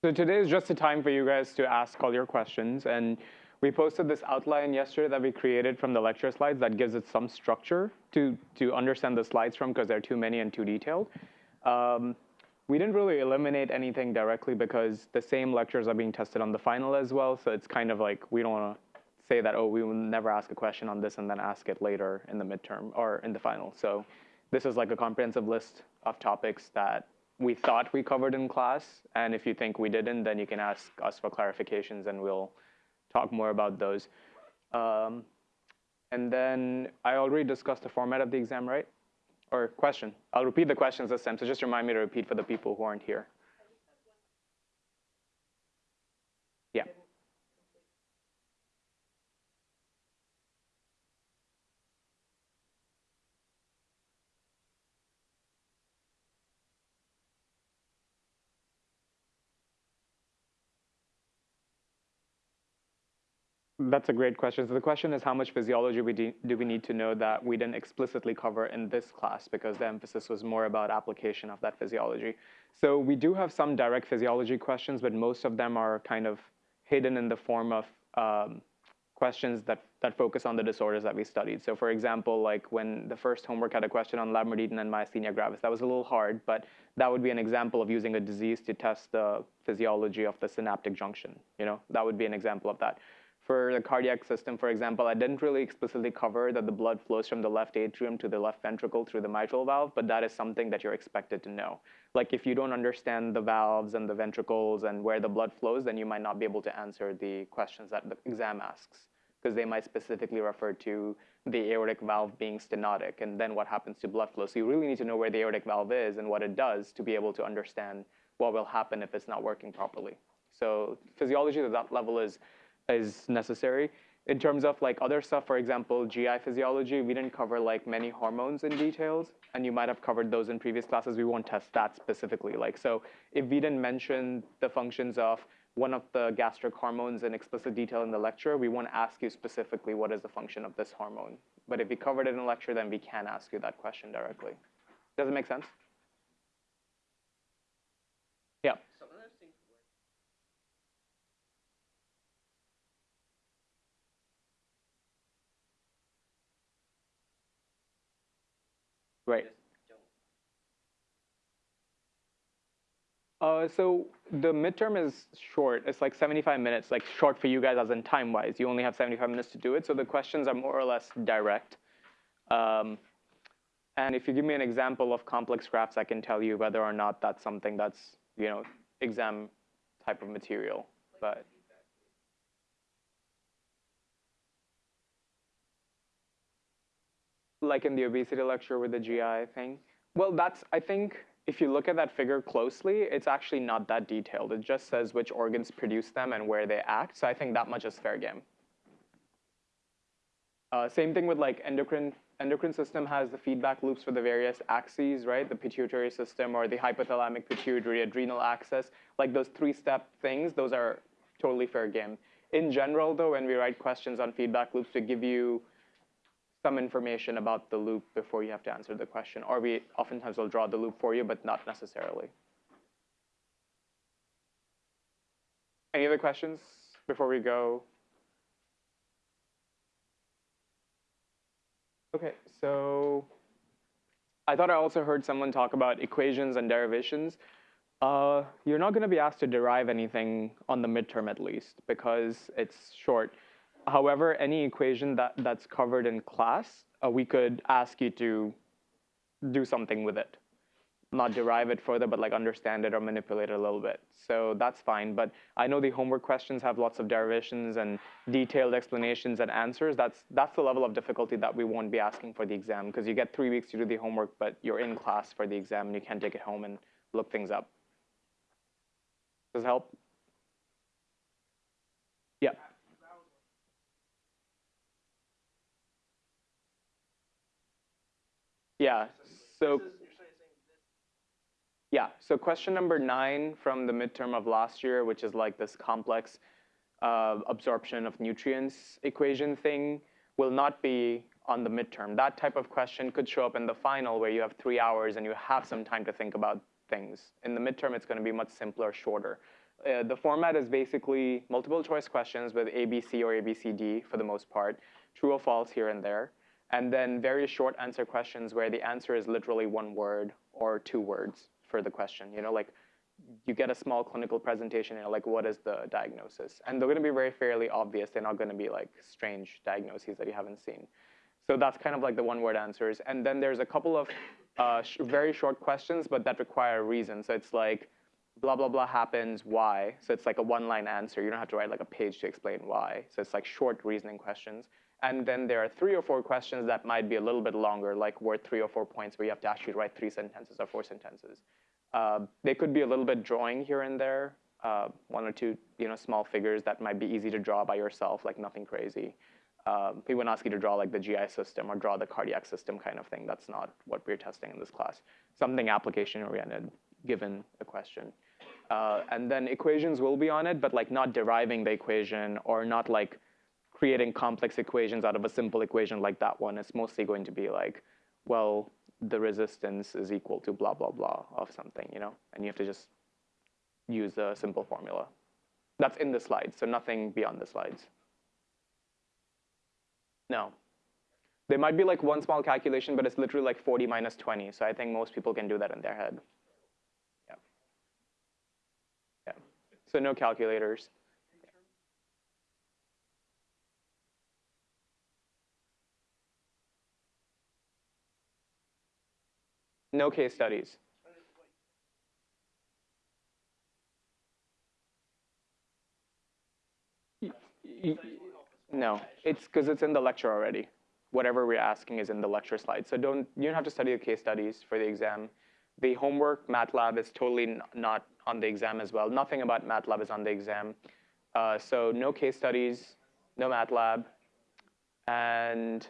So today is just a time for you guys to ask all your questions. And we posted this outline yesterday that we created from the lecture slides that gives it some structure to, to understand the slides from because they're too many and too detailed. Um, we didn't really eliminate anything directly because the same lectures are being tested on the final as well. So it's kind of like we don't want to say that, oh, we will never ask a question on this and then ask it later in the midterm or in the final. So this is like a comprehensive list of topics that we thought we covered in class. And if you think we didn't, then you can ask us for clarifications and we'll talk more about those. Um, and then I already discussed the format of the exam, right? Or question. I'll repeat the questions this time, so just remind me to repeat for the people who aren't here. Yeah. That's a great question. So the question is how much physiology we do, we need to know that we didn't explicitly cover in this class because the emphasis was more about application of that physiology. So we do have some direct physiology questions, but most of them are kind of hidden in the form of um, questions that, that focus on the disorders that we studied. So for example, like when the first homework had a question on Lambert-Eaton and myasthenia gravis, that was a little hard, but that would be an example of using a disease to test the physiology of the synaptic junction. You know, that would be an example of that. For the cardiac system, for example, I didn't really explicitly cover that the blood flows from the left atrium to the left ventricle through the mitral valve, but that is something that you're expected to know. Like if you don't understand the valves and the ventricles and where the blood flows, then you might not be able to answer the questions that the exam asks, because they might specifically refer to the aortic valve being stenotic and then what happens to blood flow. So you really need to know where the aortic valve is and what it does to be able to understand what will happen if it's not working properly. So physiology at that level is is necessary. In terms of like other stuff, for example, GI physiology, we didn't cover like many hormones in details, and you might have covered those in previous classes. We won't test that specifically. Like so, if we didn't mention the functions of one of the gastric hormones in explicit detail in the lecture, we won't ask you specifically what is the function of this hormone. But if we covered it in a lecture, then we can ask you that question directly. Does it make sense? Yeah. Right. Uh, so the midterm is short. It's like 75 minutes, like short for you guys as in time-wise. You only have 75 minutes to do it. So the questions are more or less direct. Um, and if you give me an example of complex graphs, I can tell you whether or not that's something that's, you know, exam type of material. But like in the obesity lecture with the GI thing? Well, that's, I think, if you look at that figure closely, it's actually not that detailed. It just says which organs produce them and where they act. So I think that much is fair game. Uh, same thing with like endocrine. Endocrine system has the feedback loops for the various axes, right? The pituitary system or the hypothalamic pituitary adrenal axis. Like those three-step things, those are totally fair game. In general, though, when we write questions on feedback loops we give you some information about the loop before you have to answer the question. Or we oftentimes will draw the loop for you, but not necessarily. Any other questions before we go? Okay, so I thought I also heard someone talk about equations and derivations. Uh, you're not going to be asked to derive anything on the midterm at least because it's short. However, any equation that, that's covered in class, uh, we could ask you to do something with it. Not derive it further, but like understand it or manipulate it a little bit. So that's fine. But I know the homework questions have lots of derivations and detailed explanations and answers. That's, that's the level of difficulty that we won't be asking for the exam because you get three weeks to do the homework, but you're in class for the exam and you can't take it home and look things up. Does it help? Yeah. Yeah. So yeah. So question number nine from the midterm of last year, which is like this complex uh, absorption of nutrients equation thing, will not be on the midterm. That type of question could show up in the final where you have three hours and you have some time to think about things. In the midterm, it's going to be much simpler, shorter. Uh, the format is basically multiple choice questions with A, B, C, or A, B, C, D for the most part, true or false here and there, and then very short answer questions where the answer is literally one word or two words for the question. You know, like you get a small clinical presentation, know, like what is the diagnosis? And they're going to be very fairly obvious. They're not going to be like strange diagnoses that you haven't seen. So that's kind of like the one-word answers. And then there's a couple of uh, sh very short questions, but that require a reason. So it's like, blah, blah, blah happens, why? So it's like a one-line answer. You don't have to write like a page to explain why. So it's like short reasoning questions. And then there are three or four questions that might be a little bit longer, like worth three or four points where you have to actually write three sentences or four sentences. Uh, they could be a little bit drawing here and there, uh, one or two you know, small figures that might be easy to draw by yourself, like nothing crazy. Um, we wouldn't ask you to draw like the GI system or draw the cardiac system kind of thing. That's not what we're testing in this class. Something application oriented, given a question. Uh, and then equations will be on it, but like not deriving the equation or not like creating complex equations out of a simple equation like that one. It's mostly going to be like, well, the resistance is equal to blah, blah, blah of something, you know? And you have to just use a simple formula. That's in the slides, so nothing beyond the slides. No. There might be like one small calculation, but it's literally like 40 minus 20. So I think most people can do that in their head. Yeah. Yeah. So no calculators. No case studies. No, it's because it's in the lecture already. Whatever we're asking is in the lecture slide. So don't you don't have to study the case studies for the exam. The homework, MATLAB is totally not on the exam as well. Nothing about MATLAB is on the exam. Uh, so no case studies, no MATLAB, and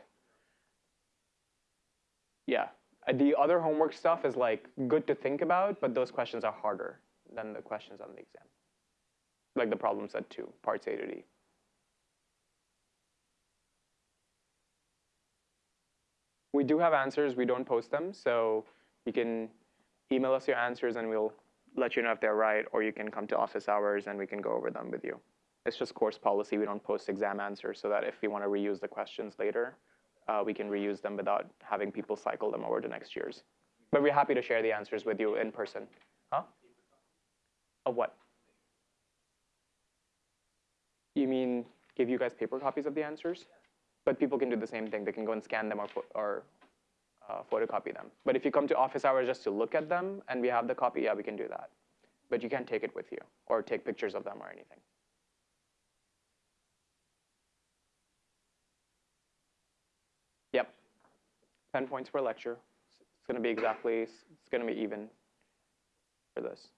yeah, the other homework stuff is like good to think about, but those questions are harder than the questions on the exam. Like the problem set two, parts A to D. We do have answers, we don't post them, so you can email us your answers and we'll let you know if they're right, or you can come to office hours and we can go over them with you. It's just course policy, we don't post exam answers so that if we want to reuse the questions later, uh, we can reuse them without having people cycle them over to next year's. But we're happy to share the answers with you in person. Huh? Of what? You mean give you guys paper copies of the answers? But people can do the same thing. They can go and scan them or, or uh, photocopy them. But if you come to office hours just to look at them and we have the copy, yeah, we can do that. But you can't take it with you or take pictures of them or anything. 10 points per lecture. It's going to be exactly, it's going to be even for this.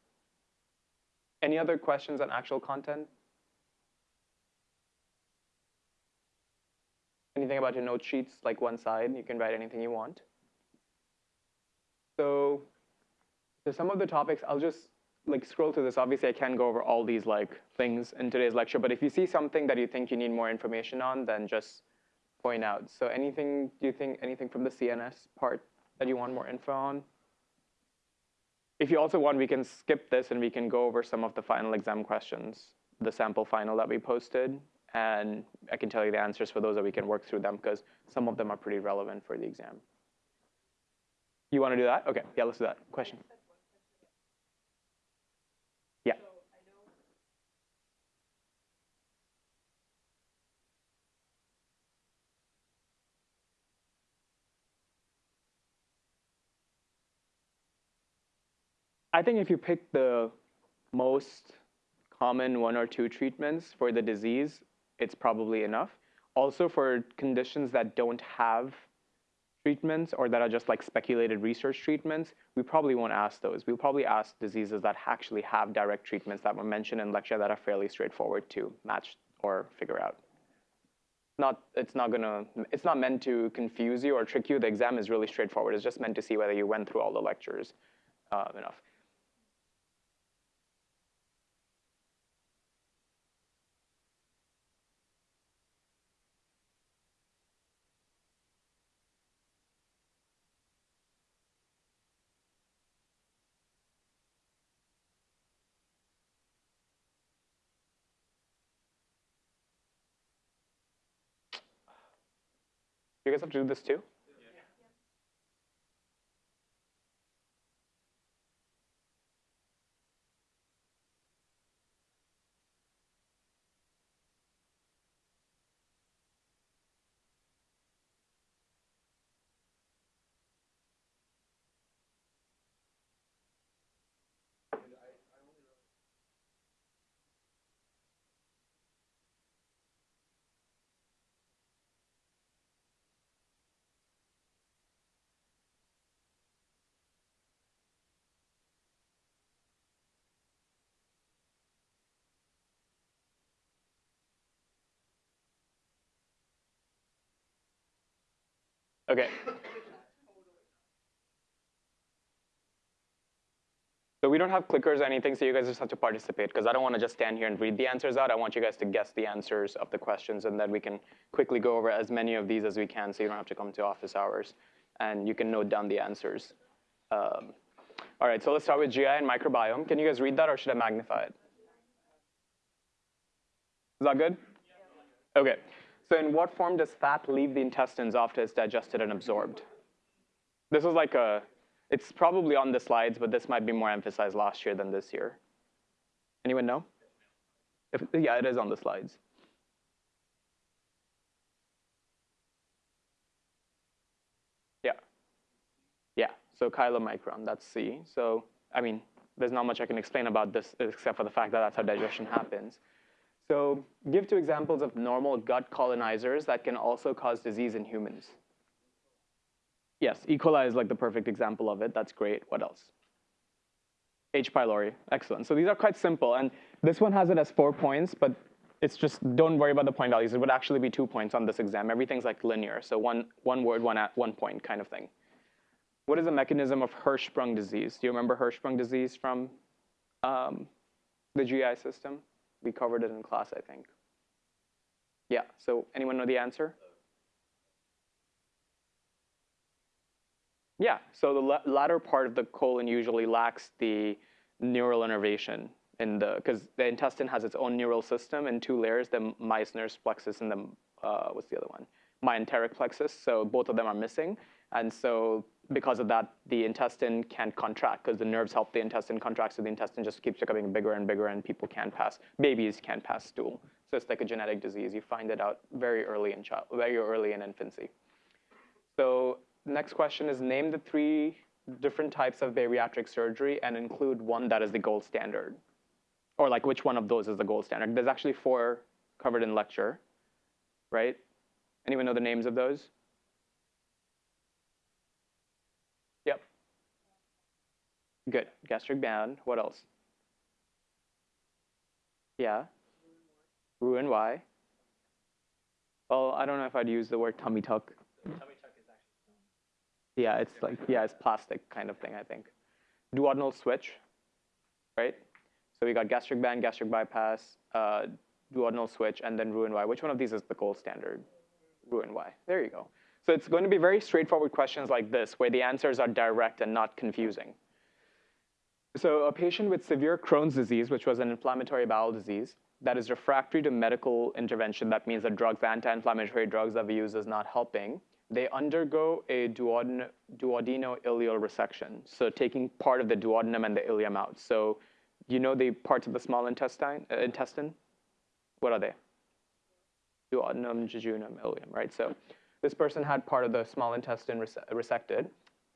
Any other questions on actual content? Anything about your note sheets, like one side, you can write anything you want. So, so some of the topics, I'll just like scroll through this. Obviously, I can't go over all these like things in today's lecture, but if you see something that you think you need more information on, then just point out. So anything, do you think anything from the CNS part that you want more info on? If you also want, we can skip this and we can go over some of the final exam questions, the sample final that we posted, and I can tell you the answers for those that we can work through them because some of them are pretty relevant for the exam. You want to do that? Okay, yeah, let's do that. Question. I think if you pick the most common one or two treatments for the disease, it's probably enough. Also for conditions that don't have treatments or that are just like speculated research treatments, we probably won't ask those. We'll probably ask diseases that actually have direct treatments that were mentioned in lecture that are fairly straightforward to match or figure out. Not, it's not gonna, it's not meant to confuse you or trick you. The exam is really straightforward. It's just meant to see whether you went through all the lectures uh, enough. You guys have to do this too? Okay. So we don't have clickers or anything, so you guys just have to participate because I don't want to just stand here and read the answers out. I want you guys to guess the answers of the questions and then we can quickly go over as many of these as we can so you don't have to come to office hours and you can note down the answers. Um, all right, so let's start with GI and microbiome. Can you guys read that or should I magnify it? Is that good? Okay. So in what form does fat leave the intestines after it's digested and absorbed? This is like a, it's probably on the slides, but this might be more emphasized last year than this year. Anyone know? If, yeah, it is on the slides. Yeah. Yeah, so chylomicron, that's C. So, I mean, there's not much I can explain about this except for the fact that that's how digestion happens. So give two examples of normal gut colonizers that can also cause disease in humans. Yes, E. coli is like the perfect example of it. That's great. What else? H. pylori. Excellent. So these are quite simple. And this one has it as four points, but it's just, don't worry about the point values. It would actually be two points on this exam. Everything's like linear. So one, one word, one at one point kind of thing. What is the mechanism of Hirschsprung disease? Do you remember Hirschsprung disease from um, the GI system? We covered it in class, I think. Yeah, so anyone know the answer? Yeah, so the la latter part of the colon usually lacks the neural innervation in the, because the intestine has its own neural system in two layers, the Meissner's plexus and the, uh, what's the other one? Myenteric plexus, so both of them are missing. And so because of that, the intestine can't contract because the nerves help the intestine contract, so the intestine just keeps becoming bigger and bigger and people can't pass, babies can't pass stool. So it's like a genetic disease. You find it out very early in child, very early in infancy. So next question is name the three different types of bariatric surgery and include one that is the gold standard. Or like which one of those is the gold standard. There's actually four covered in lecture, right? Anyone know the names of those? Good. Gastric band. What else? Yeah. Roux-en-Y. Well, I don't know if I'd use the word tummy tuck. Tummy tuck is actually. Yeah, it's like yeah, it's plastic kind of thing. I think. Duodenal switch, right? So we got gastric band, gastric bypass, uh, duodenal switch, and then Roux-en-Y. Which one of these is the gold standard? Roux-en-Y. There you go. So it's going to be very straightforward questions like this, where the answers are direct and not confusing. So a patient with severe Crohn's disease, which was an inflammatory bowel disease, that is refractory to medical intervention, that means the drugs, anti-inflammatory drugs that we use is not helping, they undergo a duoden duodeno-ileal resection, so taking part of the duodenum and the ileum out. So you know the parts of the small intestine? Uh, intestine? What are they? Duodenum, jejunum, ileum, right? So this person had part of the small intestine res resected.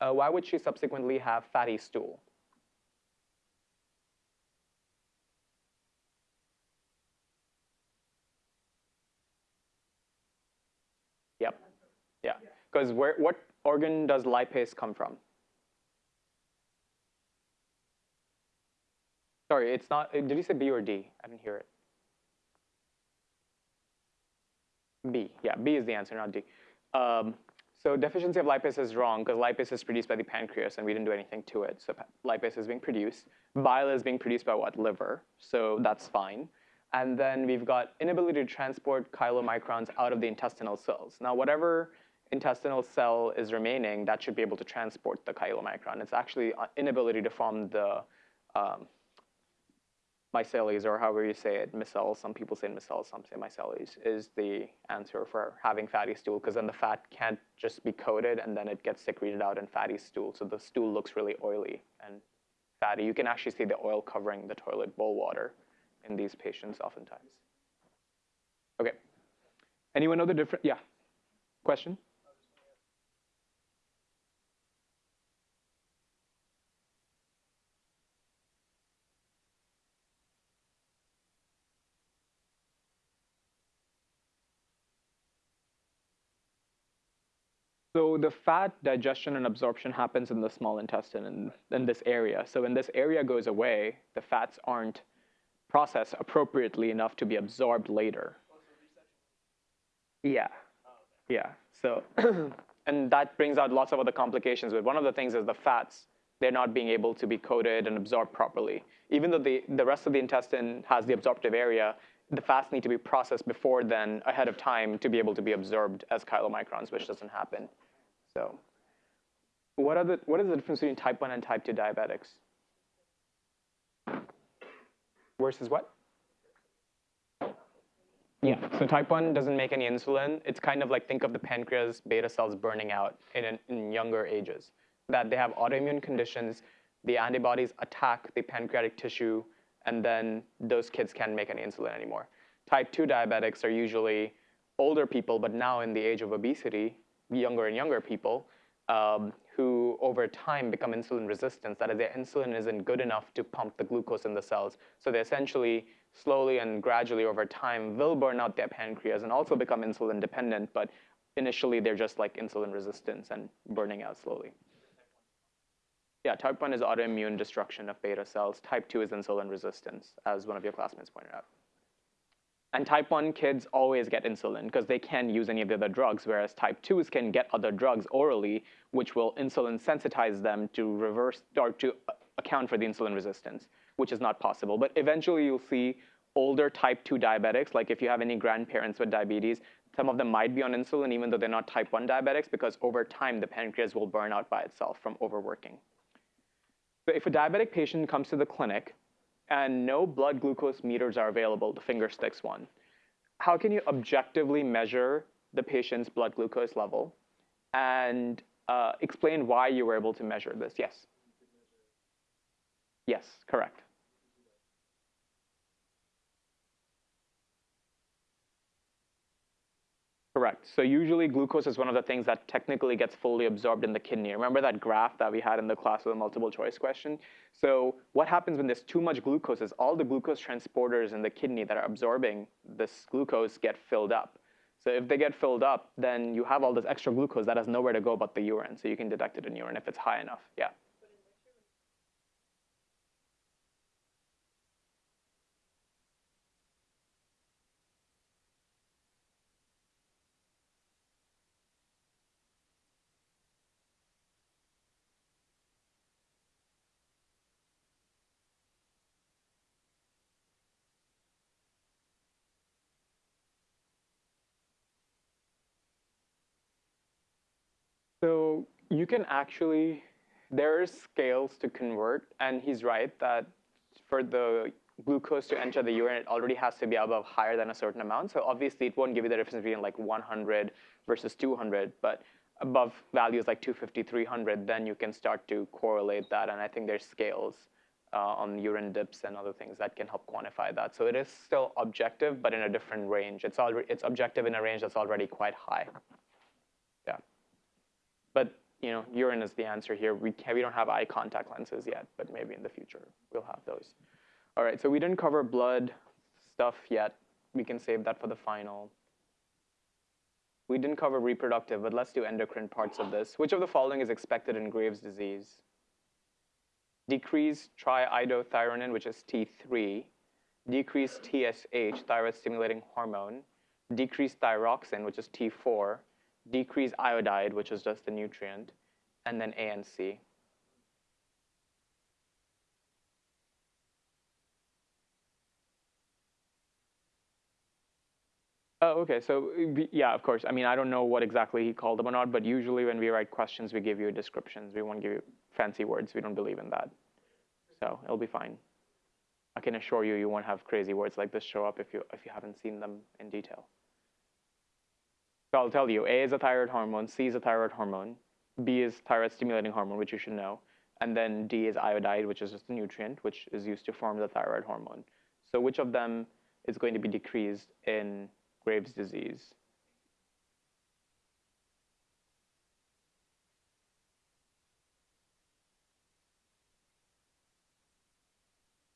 Uh, why would she subsequently have fatty stool? Because where, what organ does lipase come from? Sorry, it's not, did you say B or D? I didn't hear it. B, yeah, B is the answer, not D. Um, so deficiency of lipase is wrong because lipase is produced by the pancreas and we didn't do anything to it. So lipase is being produced. Bile is being produced by what? Liver. So that's fine. And then we've got inability to transport chylomicrons out of the intestinal cells. Now, whatever intestinal cell is remaining, that should be able to transport the chylomicron. It's actually uh, inability to form the, um, or however you say it, micelles, some people say micelles, some say micelles, is the answer for having fatty stool, because then the fat can't just be coated and then it gets secreted out in fatty stool. So the stool looks really oily and fatty. You can actually see the oil covering the toilet bowl water in these patients oftentimes. Okay. Anyone know the difference? Yeah. Question? So the fat digestion and absorption happens in the small intestine in, in this area. So when this area goes away, the fats aren't processed appropriately enough to be absorbed later. Yeah. Yeah. So, and that brings out lots of other complications. But one of the things is the fats, they're not being able to be coated and absorbed properly. Even though the, the rest of the intestine has the absorptive area, the fats need to be processed before then, ahead of time, to be able to be absorbed as chylomicrons, which doesn't happen. So what, are the, what is the difference between type 1 and type 2 diabetics? Versus what? Yeah, so type 1 doesn't make any insulin. It's kind of like think of the pancreas beta cells burning out in, in younger ages. That they have autoimmune conditions, the antibodies attack the pancreatic tissue, and then those kids can't make any insulin anymore. Type 2 diabetics are usually older people, but now in the age of obesity, younger and younger people um, who over time become insulin resistant. That is, their insulin isn't good enough to pump the glucose in the cells. So they essentially slowly and gradually over time will burn out their pancreas and also become insulin dependent, but initially they're just like insulin resistance and burning out slowly. Yeah, type 1 is autoimmune destruction of beta cells. Type 2 is insulin resistance, as one of your classmates pointed out. And type 1 kids always get insulin because they can't use any of the other drugs, whereas type 2s can get other drugs orally, which will insulin sensitize them to reverse or to uh, account for the insulin resistance, which is not possible. But eventually you'll see older type 2 diabetics, like if you have any grandparents with diabetes, some of them might be on insulin even though they're not type 1 diabetics because over time the pancreas will burn out by itself from overworking. So if a diabetic patient comes to the clinic and no blood glucose meters are available, the finger sticks one. How can you objectively measure the patient's blood glucose level and uh, explain why you were able to measure this? Yes. Yes, correct. Correct. So usually glucose is one of the things that technically gets fully absorbed in the kidney. Remember that graph that we had in the class with the multiple choice question? So what happens when there's too much glucose is all the glucose transporters in the kidney that are absorbing this glucose get filled up. So if they get filled up, then you have all this extra glucose that has nowhere to go but the urine. So you can detect it in urine if it's high enough. Yeah. So you can actually, there are scales to convert, and he's right that for the glucose to enter the urine, it already has to be above higher than a certain amount. So obviously it won't give you the difference between like 100 versus 200, but above values like 250, 300, then you can start to correlate that. And I think there's scales uh, on urine dips and other things that can help quantify that. So it is still objective, but in a different range. It's already it's objective in a range that's already quite high. But you know, urine is the answer here. We, can, we don't have eye contact lenses yet, but maybe in the future we'll have those. All right, so we didn't cover blood stuff yet. We can save that for the final. We didn't cover reproductive, but let's do endocrine parts of this. Which of the following is expected in Graves' disease? Decreased triiodothyronine, which is T3, decreased TSH, thyroid stimulating hormone, decreased thyroxine, which is T4, decrease iodide, which is just the nutrient, and then ANC. Oh, okay. So yeah, of course. I mean, I don't know what exactly he called them or not, but usually when we write questions, we give you descriptions. We won't give you fancy words. We don't believe in that. So it'll be fine. I can assure you, you won't have crazy words like this show up if you if you haven't seen them in detail. So I'll tell you, A is a thyroid hormone, C is a thyroid hormone, B is thyroid stimulating hormone, which you should know, and then D is iodide, which is just a nutrient, which is used to form the thyroid hormone. So which of them is going to be decreased in Graves' disease?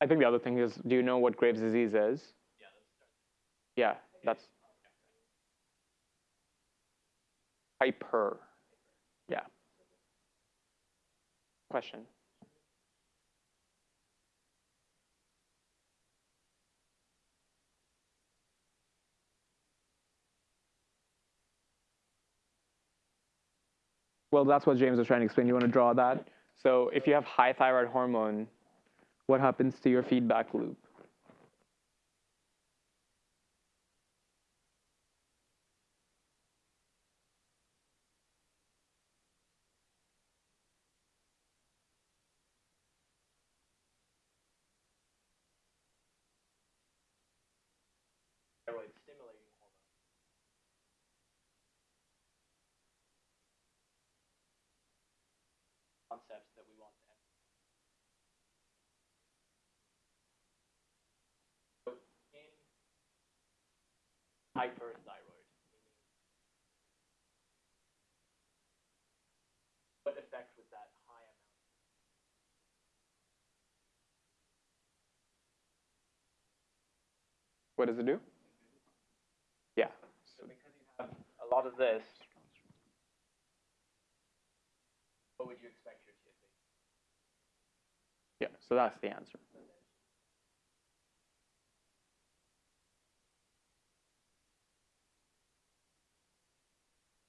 I think the other thing is, do you know what Graves' disease is? Yeah, let's. Yeah, that's hyper. Yeah. Question. Well, that's what James was trying to explain. You want to draw that? So if you have high thyroid hormone, what happens to your feedback loop? That want emphasize. So in hyperthyroid, what effect would that high amount What does it do? Yeah. So because you have a lot of this, what would you expect so that's the answer.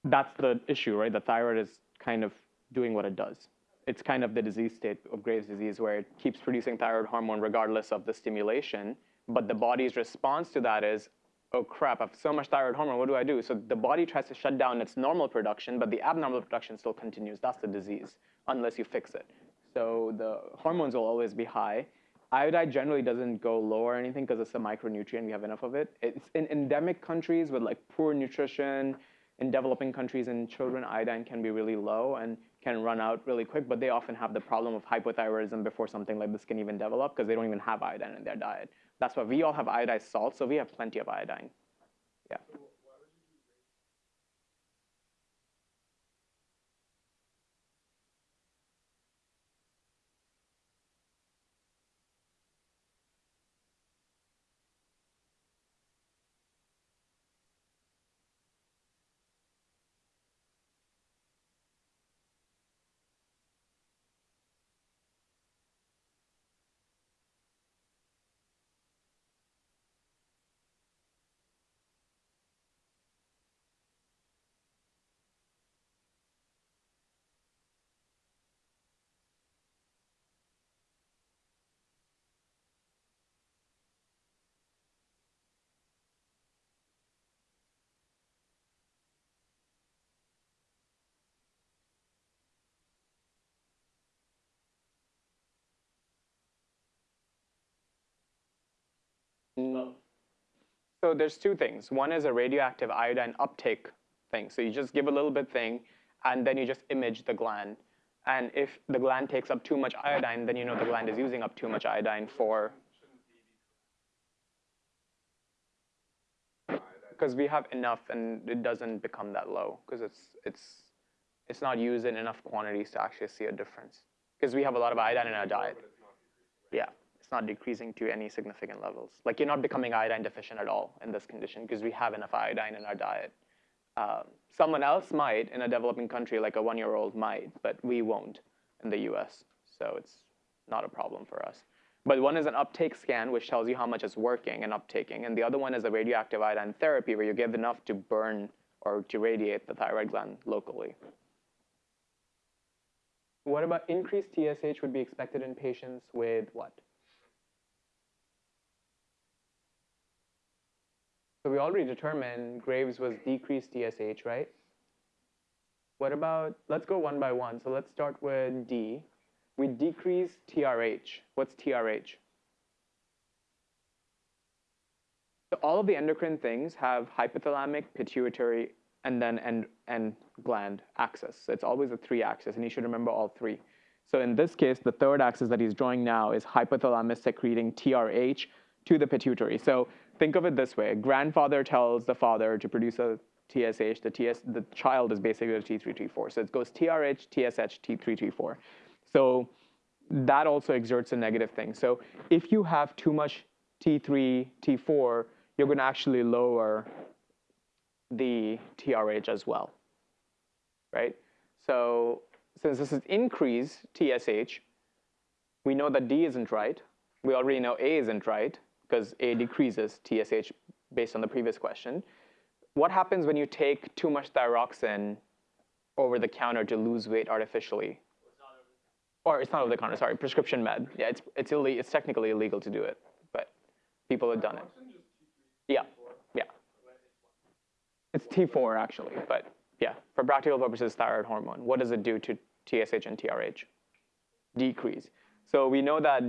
That's the issue, right? The thyroid is kind of doing what it does. It's kind of the disease state of Graves' disease where it keeps producing thyroid hormone regardless of the stimulation, but the body's response to that is, oh crap, I have so much thyroid hormone, what do I do? So the body tries to shut down its normal production, but the abnormal production still continues. That's the disease, unless you fix it. So the hormones will always be high. Iodide generally doesn't go low or anything because it's a micronutrient. We have enough of it. It's in endemic countries with like poor nutrition. In developing countries in children, iodine can be really low and can run out really quick, but they often have the problem of hypothyroidism before something like this can even develop because they don't even have iodine in their diet. That's why we all have iodized salt, so we have plenty of iodine. Yeah. Mm. So there's two things. One is a radioactive iodine uptake thing. So you just give a little bit thing, and then you just image the gland. And if the gland takes up too much iodine, then you know the gland is using up too much iodine for. Because we have enough, and it doesn't become that low because it's it's it's not used in enough quantities to actually see a difference. Because we have a lot of iodine in our diet. Yeah it's not decreasing to any significant levels. Like you're not becoming iodine deficient at all in this condition because we have enough iodine in our diet. Um, someone else might in a developing country, like a one-year-old might, but we won't in the US. So it's not a problem for us. But one is an uptake scan, which tells you how much is working and uptaking. And the other one is a radioactive iodine therapy, where you give enough to burn or to radiate the thyroid gland locally. What about increased TSH would be expected in patients with what? So we already determined Graves was decreased TSH, right? What about, let's go one by one. So let's start with D. We decrease TRH. What's TRH? So all of the endocrine things have hypothalamic, pituitary, and then and, and gland axis. So it's always a three axis, and you should remember all three. So in this case, the third axis that he's drawing now is hypothalamus secreting TRH to the pituitary. So think of it this way: grandfather tells the father to produce a TSH. The TS, the child is basically a T3, T4. So it goes TRH, TSH, T3, T4. So that also exerts a negative thing. So if you have too much T3, T4, you're going to actually lower the TRH as well, right? So since this is increase TSH, we know that D isn't right. We already know A isn't right because A decreases TSH based on the previous question. What happens when you take too much thyroxine over the counter to lose weight artificially? Or it's not over the counter, sorry, prescription med. Yeah, it's, it's, ille- it's technically illegal to do it, but people have done it. Yeah, yeah. It's T4 actually, but yeah, for practical purposes, thyroid hormone. What does it do to TSH and TRH? Decrease. So we know that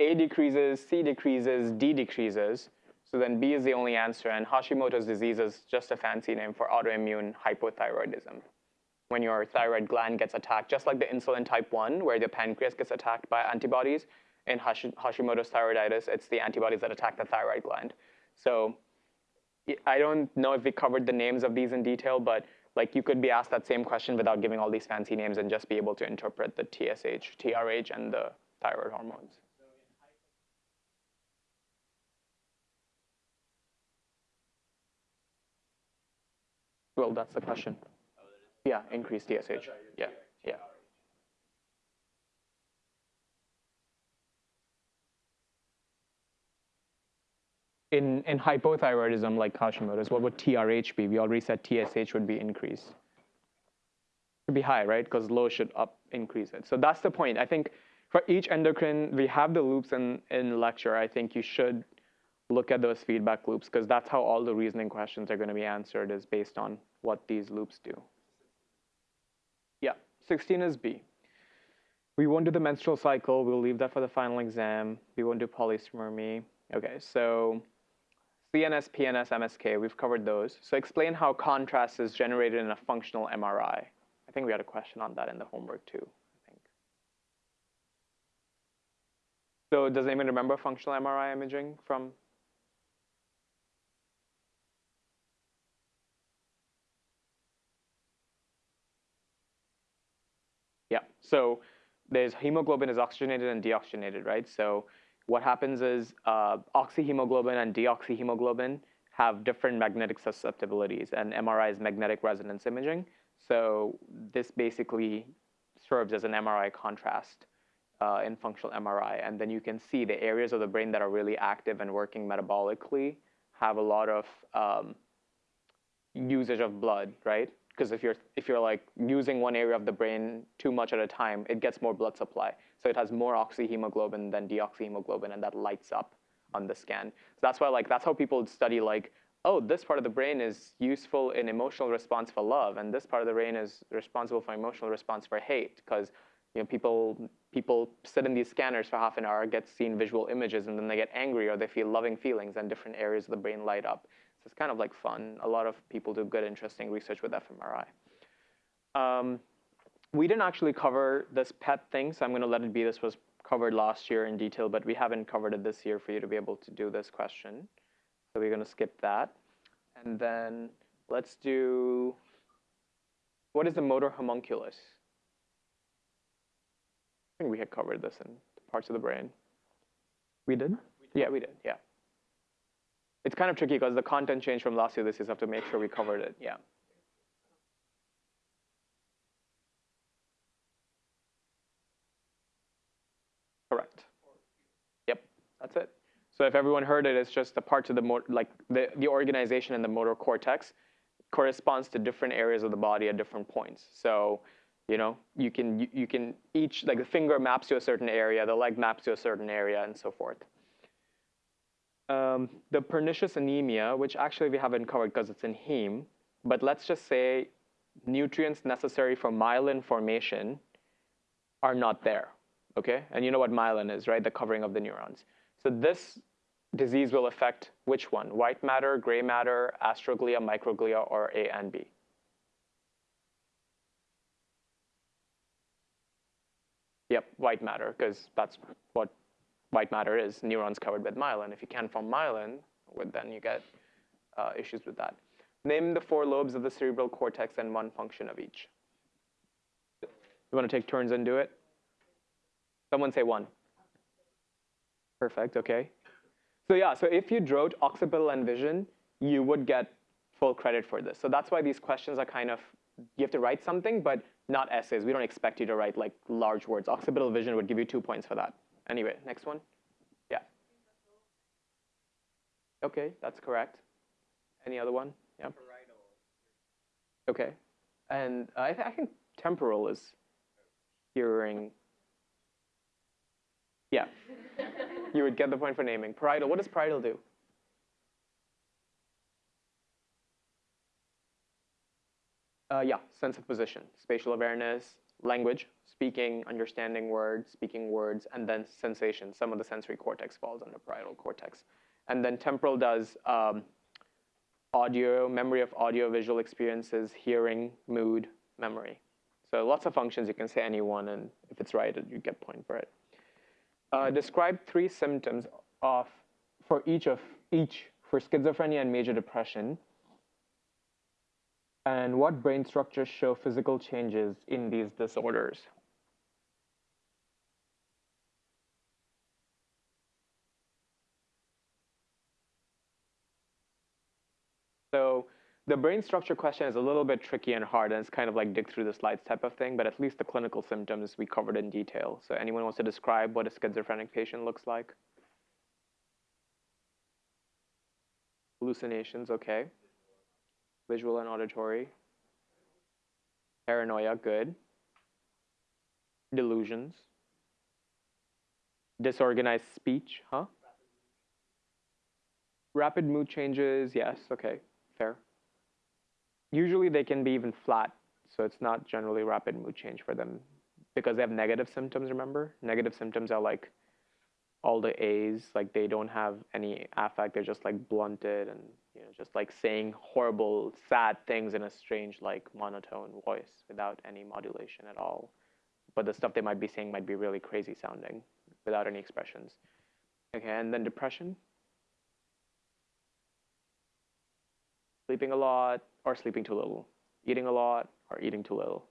A decreases, C decreases, D decreases. So then B is the only answer, and Hashimoto's disease is just a fancy name for autoimmune hypothyroidism. When your thyroid gland gets attacked, just like the insulin type 1, where the pancreas gets attacked by antibodies, in Hashimoto's thyroiditis, it's the antibodies that attack the thyroid gland. So I don't know if we covered the names of these in detail, but like you could be asked that same question without giving all these fancy names and just be able to interpret the TSH, TRH, and the thyroid hormones. Well, that's the question. Yeah, increased TSH. Yeah, yeah. In, in hypothyroidism like Hashimoto's, what would TRH be? We already said TSH would be increased. Should be high, right? Because low should up increase it. So that's the point. I think for each endocrine, we have the loops in, in lecture. I think you should look at those feedback loops because that's how all the reasoning questions are going to be answered is based on what these loops do. Yeah, 16 is B. We won't do the menstrual cycle. We'll leave that for the final exam. We won't do polyspermy. Okay, so CNS, PNS, MSK, we've covered those. So explain how contrast is generated in a functional MRI. I think we had a question on that in the homework too, I think. So does anyone remember functional MRI imaging from Yeah, so there's hemoglobin is oxygenated and deoxygenated, right? So what happens is uh, oxyhemoglobin and deoxyhemoglobin have different magnetic susceptibilities, and MRI is magnetic resonance imaging. So this basically serves as an MRI contrast uh, in functional MRI, and then you can see the areas of the brain that are really active and working metabolically have a lot of um, usage of blood, right? Because if you're if you're like using one area of the brain too much at a time, it gets more blood supply. So it has more oxyhemoglobin than deoxyhemoglobin, and that lights up on the scan. So that's why like that's how people study like oh this part of the brain is useful in emotional response for love, and this part of the brain is responsible for emotional response for hate because you know people people sit in these scanners for half an hour, get seen visual images, and then they get angry or they feel loving feelings, and different areas of the brain light up it's kind of like fun. A lot of people do good, interesting research with fMRI. Um, we didn't actually cover this PET thing, so I'm going to let it be. This was covered last year in detail, but we haven't covered it this year for you to be able to do this question. So we're going to skip that. And then let's do, what is the motor homunculus? I think we had covered this in parts of the brain. We did? We did. Yeah, we did, yeah. It's kind of tricky because the content changed from last year this year, so I have to make sure we covered it. Yeah. Correct. Yep, that's it. So if everyone heard it, it's just the parts of the motor, like the, the organization in the motor cortex corresponds to different areas of the body at different points. So, you know, you can, you, you can each, like the finger maps to a certain area, the leg maps to a certain area, and so forth um, the pernicious anemia, which actually we haven't covered because it's in heme, but let's just say nutrients necessary for myelin formation are not there, okay? And you know what myelin is, right? The covering of the neurons. So this disease will affect which one? White matter, gray matter, astroglia, microglia, or A and B? Yep, white matter, because that's what white matter is, neurons covered with myelin. If you can't form myelin, well, then you get uh, issues with that. Name the four lobes of the cerebral cortex and one function of each. You want to take turns and do it? Someone say one. Perfect, okay. So yeah, so if you wrote occipital and vision, you would get full credit for this. So that's why these questions are kind of, you have to write something, but not essays. We don't expect you to write like large words. Occipital vision would give you two points for that. Anyway, next one. Yeah. Okay, that's correct. Any other one? Yeah. Okay. And I, th I think temporal is hearing. Yeah. you would get the point for naming. Parietal, what does parietal do? Uh, yeah, sense of position, spatial awareness, language, speaking, understanding words, speaking words, and then sensation. Some of the sensory cortex falls under parietal cortex. And then temporal does um, audio, memory of audio visual experiences, hearing, mood, memory. So lots of functions, you can say any one, and if it's right, you get point for it. Uh, describe three symptoms of, for each of each, for schizophrenia and major depression, and what brain structures show physical changes in these disorders? So the brain structure question is a little bit tricky and hard, and it's kind of like dig through the slides type of thing, but at least the clinical symptoms we covered in detail. So anyone wants to describe what a schizophrenic patient looks like? Hallucinations, okay visual and auditory. Paranoia, good. Delusions. Disorganized speech, huh? Rapid mood changes, yes, okay, fair. Usually they can be even flat, so it's not generally rapid mood change for them because they have negative symptoms, remember? Negative symptoms are like all the A's, like they don't have any affect, they're just like blunted and just like saying horrible, sad things in a strange, like monotone voice without any modulation at all. But the stuff they might be saying might be really crazy sounding without any expressions. Okay, and then depression. Sleeping a lot or sleeping too little. Eating a lot or eating too little.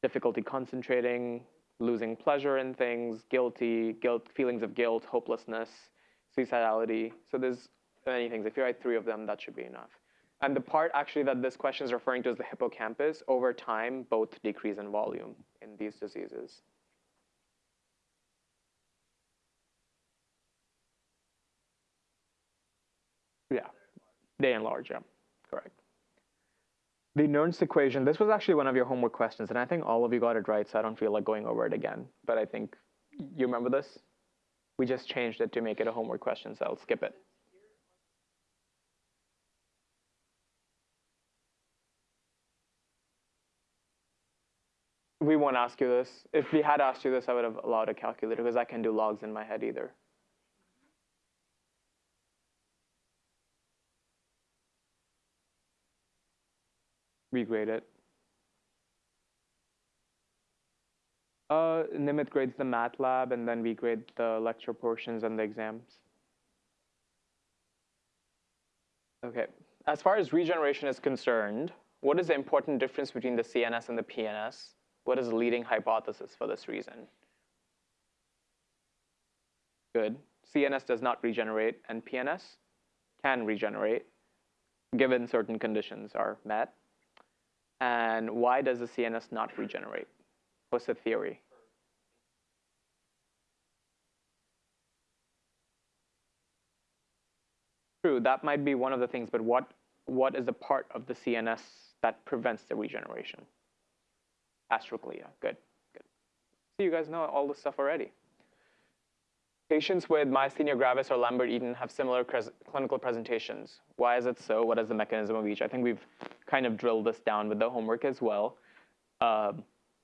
Difficulty concentrating, losing pleasure in things, guilty, guilt, feelings of guilt, hopelessness, suicidality. So there's many things. If you write three of them, that should be enough. And the part actually that this question is referring to is the hippocampus. Over time, both decrease in volume in these diseases. Yeah, they enlarge, yeah, correct. The Nernst equation, this was actually one of your homework questions, and I think all of you got it right, so I don't feel like going over it again. But I think, you remember this? We just changed it to make it a homework question, so I'll skip it. We won't ask you this. If we had asked you this, I would have allowed a calculator because I can do logs in my head either. regrade it. Uh, Nimit grades the math lab, and then we grade the lecture portions and the exams. Okay, as far as regeneration is concerned, what is the important difference between the CNS and the PNS? What is the leading hypothesis for this reason? Good. CNS does not regenerate, and PNS can regenerate, given certain conditions are met. And why does the CNS not regenerate? What's the theory? True, that might be one of the things, but what, what is the part of the CNS that prevents the regeneration? Astroglia, good, good. So you guys know all this stuff already. Patients with myasthenia gravis or Lambert-Eaton have similar clinical presentations. Why is it so? What is the mechanism of each? I think we've kind of drilled this down with the homework as well. Uh,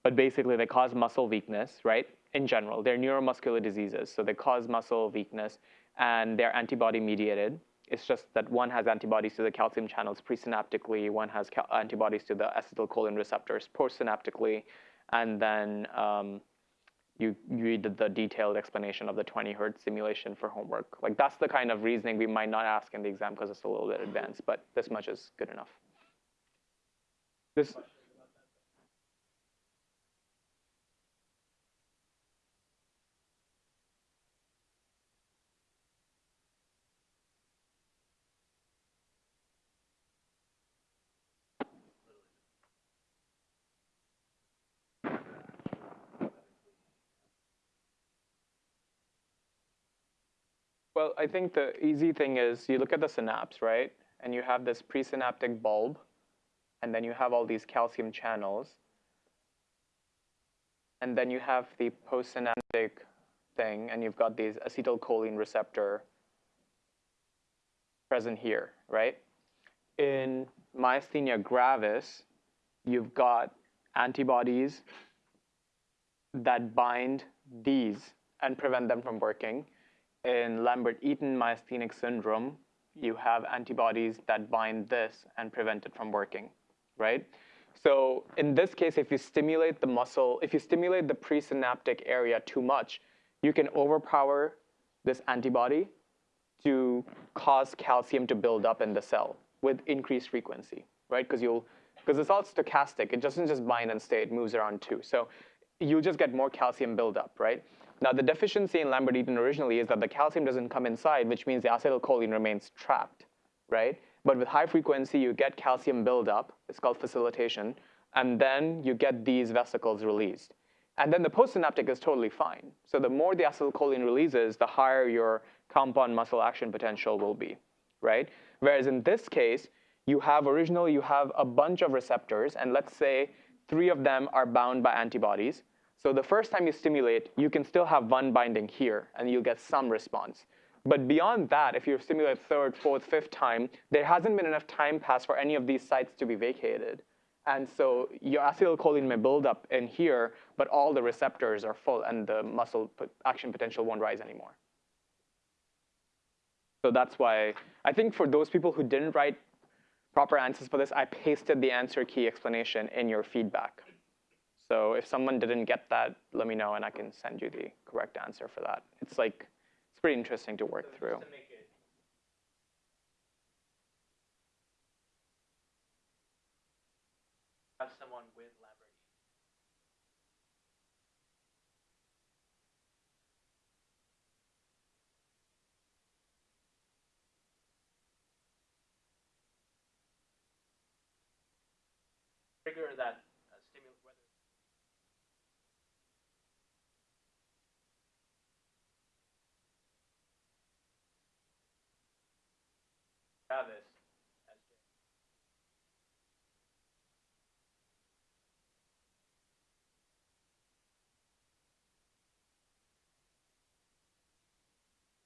but basically, they cause muscle weakness, right? In general, they're neuromuscular diseases, so they cause muscle weakness, and they're antibody mediated. It's just that one has antibodies to the calcium channels presynaptically, one has antibodies to the acetylcholine receptors postsynaptically, and then um, you, did the detailed explanation of the 20 hertz simulation for homework. Like that's the kind of reasoning we might not ask in the exam because it's a little bit advanced, but this much is good enough. This, Well, I think the easy thing is you look at the synapse, right? And you have this presynaptic bulb, and then you have all these calcium channels. And then you have the postsynaptic thing, and you've got these acetylcholine receptor present here, right? In myasthenia gravis, you've got antibodies that bind these and prevent them from working in Lambert-Eaton myasthenic syndrome, you have antibodies that bind this and prevent it from working, right? So in this case, if you stimulate the muscle, if you stimulate the presynaptic area too much, you can overpower this antibody to cause calcium to build up in the cell with increased frequency, right? Because you'll, because it's all stochastic. It doesn't just bind and stay. It moves around too. So you just get more calcium buildup, right? Now, the deficiency in Lambert-Eaton originally is that the calcium doesn't come inside, which means the acetylcholine remains trapped, right? But with high frequency, you get calcium buildup. It's called facilitation. And then you get these vesicles released. And then the postsynaptic is totally fine. So the more the acetylcholine releases, the higher your compound muscle action potential will be, right? Whereas in this case, you have originally, you have a bunch of receptors, and let's say three of them are bound by antibodies. So the first time you stimulate, you can still have one binding here, and you'll get some response. But beyond that, if you stimulate third, fourth, fifth time, there hasn't been enough time passed for any of these sites to be vacated. And so your acetylcholine may build up in here, but all the receptors are full and the muscle action potential won't rise anymore. So that's why I think for those people who didn't write proper answers for this, I pasted the answer key explanation in your feedback. So if someone didn't get that, let me know and I can send you the correct answer for that. It's like, it's pretty interesting to work So through. to it have someone with. Trigger that uh, stimulus whether Travis.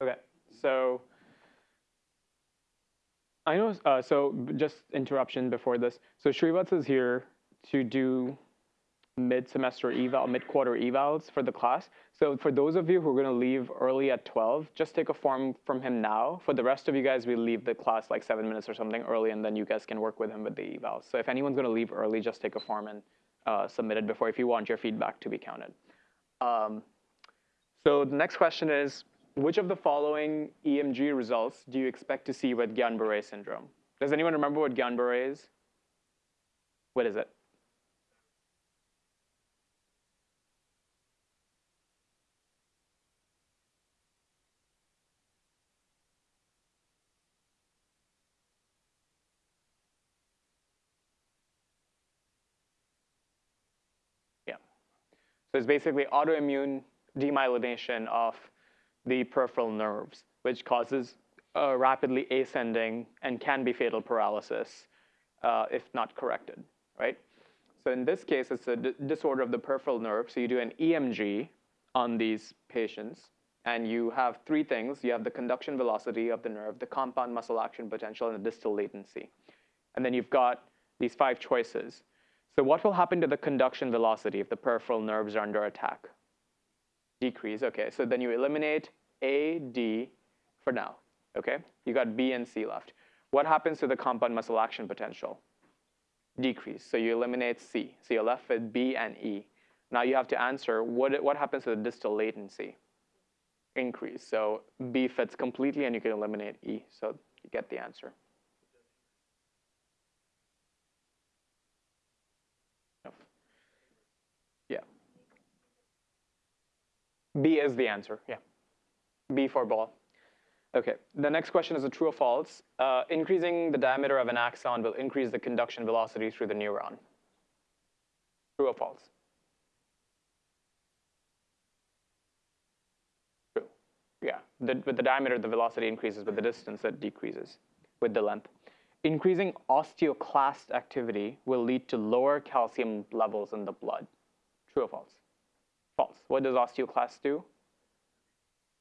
Okay, so I know, uh, so just interruption before this. So Shrivats is here to do mid-semester eval, mid-quarter evals for the class. So for those of you who are going to leave early at 12, just take a form from him now. For the rest of you guys, we leave the class like seven minutes or something early, and then you guys can work with him with the evals. So if anyone's going to leave early, just take a form and uh, submit it before if you want your feedback to be counted. Um, so the next question is, which of the following EMG results do you expect to see with Guillain-Barré syndrome? Does anyone remember what Guillain-Barré is? What is it? Yeah. So it's basically autoimmune demyelination of the peripheral nerves, which causes a rapidly ascending and can be fatal paralysis uh, if not corrected, right? So in this case, it's a disorder of the peripheral nerve. So you do an EMG on these patients, and you have three things. You have the conduction velocity of the nerve, the compound muscle action potential, and the distal latency. And then you've got these five choices. So what will happen to the conduction velocity if the peripheral nerves are under attack? Decrease, okay. So then you eliminate A, D, for now. Okay, you got B and C left. What happens to the compound muscle action potential? Decrease. So you eliminate C. So you're left with B and E. Now you have to answer what, what happens to the distal latency? Increase. So B fits completely and you can eliminate E. So you get the answer. Yeah. B is the answer, yeah. B for ball. Okay, the next question is a true or false. Uh, increasing the diameter of an axon will increase the conduction velocity through the neuron. True or false? True. Yeah, the, with the diameter, the velocity increases. With the distance, it decreases with the length. Increasing osteoclast activity will lead to lower calcium levels in the blood. True or false? What does osteoclast do?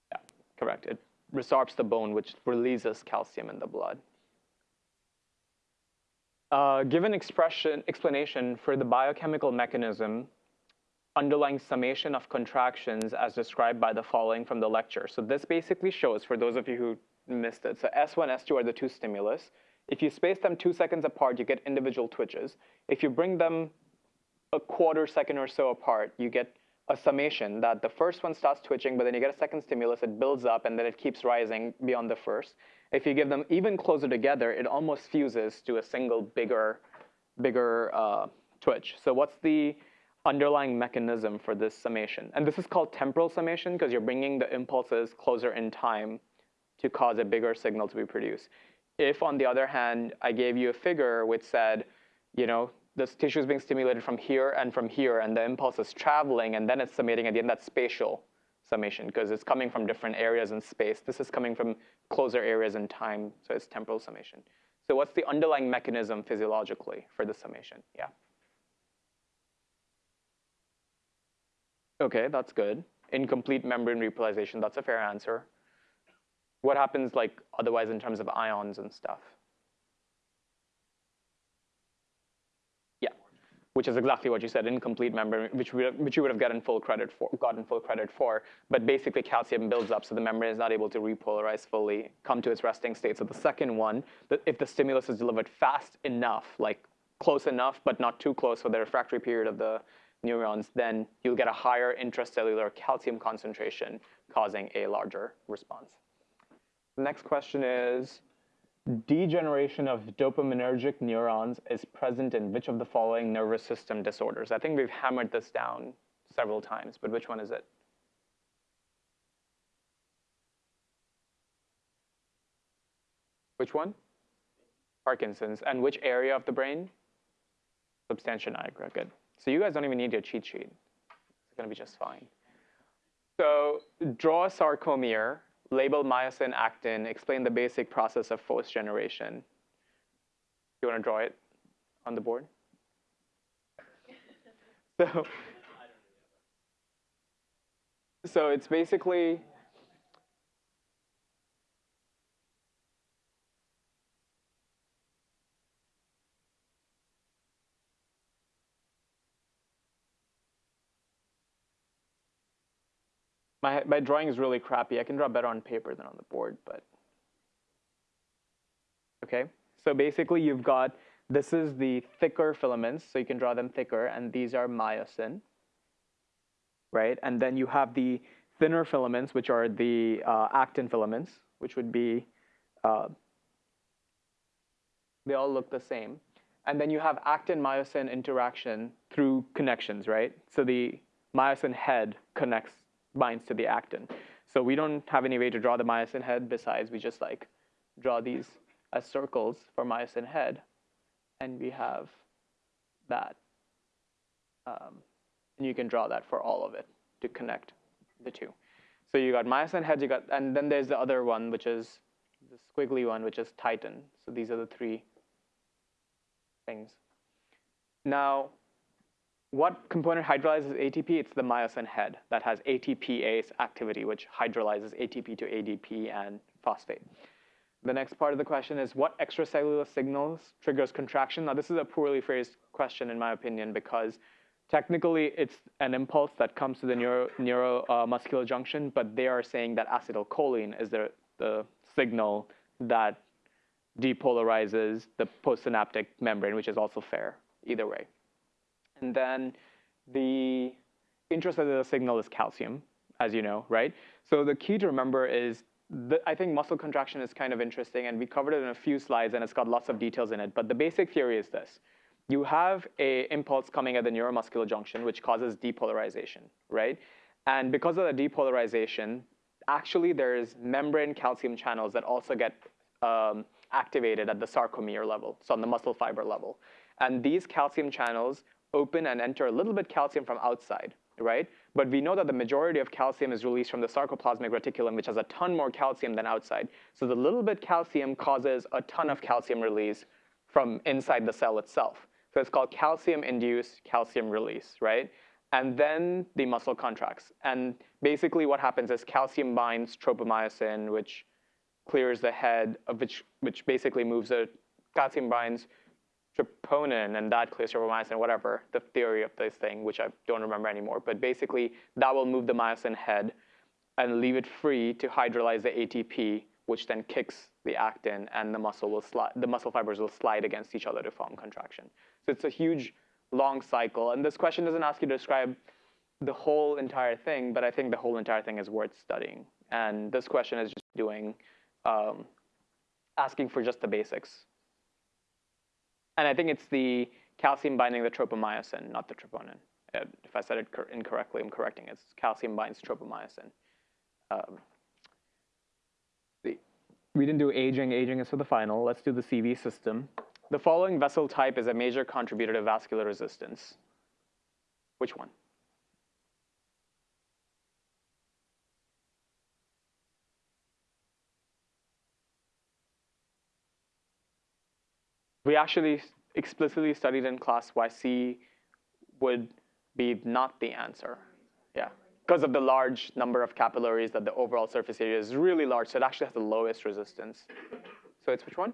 Yeah, correct. It resorbs the bone, which releases calcium in the blood. Uh, give an expression, explanation for the biochemical mechanism underlying summation of contractions as described by the following from the lecture. So this basically shows, for those of you who missed it, so S1, S2 are the two stimulus. If you space them two seconds apart, you get individual twitches. If you bring them a quarter second or so apart, you get a summation that the first one starts twitching, but then you get a second stimulus, it builds up, and then it keeps rising beyond the first. If you give them even closer together, it almost fuses to a single bigger, bigger uh, twitch. So what's the underlying mechanism for this summation? And this is called temporal summation because you're bringing the impulses closer in time to cause a bigger signal to be produced. If, on the other hand, I gave you a figure which said, you know, the tissue is being stimulated from here and from here, and the impulse is traveling, and then it's summating at the end. That's spatial summation because it's coming from different areas in space. This is coming from closer areas in time, so it's temporal summation. So what's the underlying mechanism physiologically for the summation? Yeah. Okay, that's good. Incomplete membrane repolarization, that's a fair answer. What happens like otherwise in terms of ions and stuff? Which is exactly what you said, incomplete membrane, which, we, which you would have gotten full credit for, gotten full credit for. But basically, calcium builds up, so the membrane is not able to repolarize fully, come to its resting state. So the second one, if the stimulus is delivered fast enough, like close enough, but not too close for the refractory period of the neurons, then you'll get a higher intracellular calcium concentration, causing a larger response. The next question is, degeneration of dopaminergic neurons is present in which of the following nervous system disorders? I think we've hammered this down several times, but which one is it? Which one? Parkinson's. And which area of the brain? Substantia nigra. Good. So you guys don't even need your cheat sheet. It's going to be just fine. So draw a sarcomere label myosin actin, explain the basic process of force generation. You want to draw it on the board? So, so it's basically My, my drawing is really crappy. I can draw better on paper than on the board, but. Okay, so basically you've got, this is the thicker filaments, so you can draw them thicker, and these are myosin, right? And then you have the thinner filaments, which are the uh, actin filaments, which would be, uh, they all look the same. And then you have actin-myosin interaction through connections, right? So the myosin head connects binds to the actin. So we don't have any way to draw the myosin head besides we just like draw these as circles for myosin head, and we have that. Um, and you can draw that for all of it to connect the two. So you got myosin head, you got, and then there's the other one, which is the squiggly one, which is titin. So these are the three things. Now, what component hydrolyzes ATP? It's the myosin head that has ATPase activity, which hydrolyzes ATP to ADP and phosphate. The next part of the question is what extracellular signals triggers contraction? Now, this is a poorly phrased question, in my opinion, because technically it's an impulse that comes to the neuro, neuromuscular uh, junction, but they are saying that acetylcholine is the, the signal that depolarizes the postsynaptic membrane, which is also fair either way. And then the intracellular signal is calcium, as you know, right? So the key to remember is the, I think muscle contraction is kind of interesting, and we covered it in a few slides, and it's got lots of details in it. But the basic theory is this. You have a impulse coming at the neuromuscular junction, which causes depolarization, right? And because of the depolarization, actually there's membrane calcium channels that also get um, activated at the sarcomere level, so on the muscle fiber level. And these calcium channels open and enter a little bit calcium from outside, right? But we know that the majority of calcium is released from the sarcoplasmic reticulum, which has a ton more calcium than outside. So the little bit calcium causes a ton of calcium release from inside the cell itself. So it's called calcium-induced calcium release, right? And then the muscle contracts. And basically what happens is calcium binds tropomyosin, which clears the head, of which, which basically moves the calcium binds troponin and that clears tropomyosin, whatever, the theory of this thing, which I don't remember anymore. But basically, that will move the myosin head and leave it free to hydrolyze the ATP, which then kicks the actin, and the muscle will slide, the muscle fibers will slide against each other to form contraction. So it's a huge, long cycle. And this question doesn't ask you to describe the whole entire thing, but I think the whole entire thing is worth studying. And this question is just doing, um, asking for just the basics. And I think it's the calcium binding the tropomyosin, not the troponin. Uh, if I said it incorrectly, I'm correcting it. It's calcium binds tropomyosin. Um, we didn't do aging. Aging is for the final. Let's do the CV system. The following vessel type is a major contributor to vascular resistance. Which one? We actually explicitly studied in class why C would be not the answer. Yeah, because of the large number of capillaries that the overall surface area is really large, so it actually has the lowest resistance. So it's which one?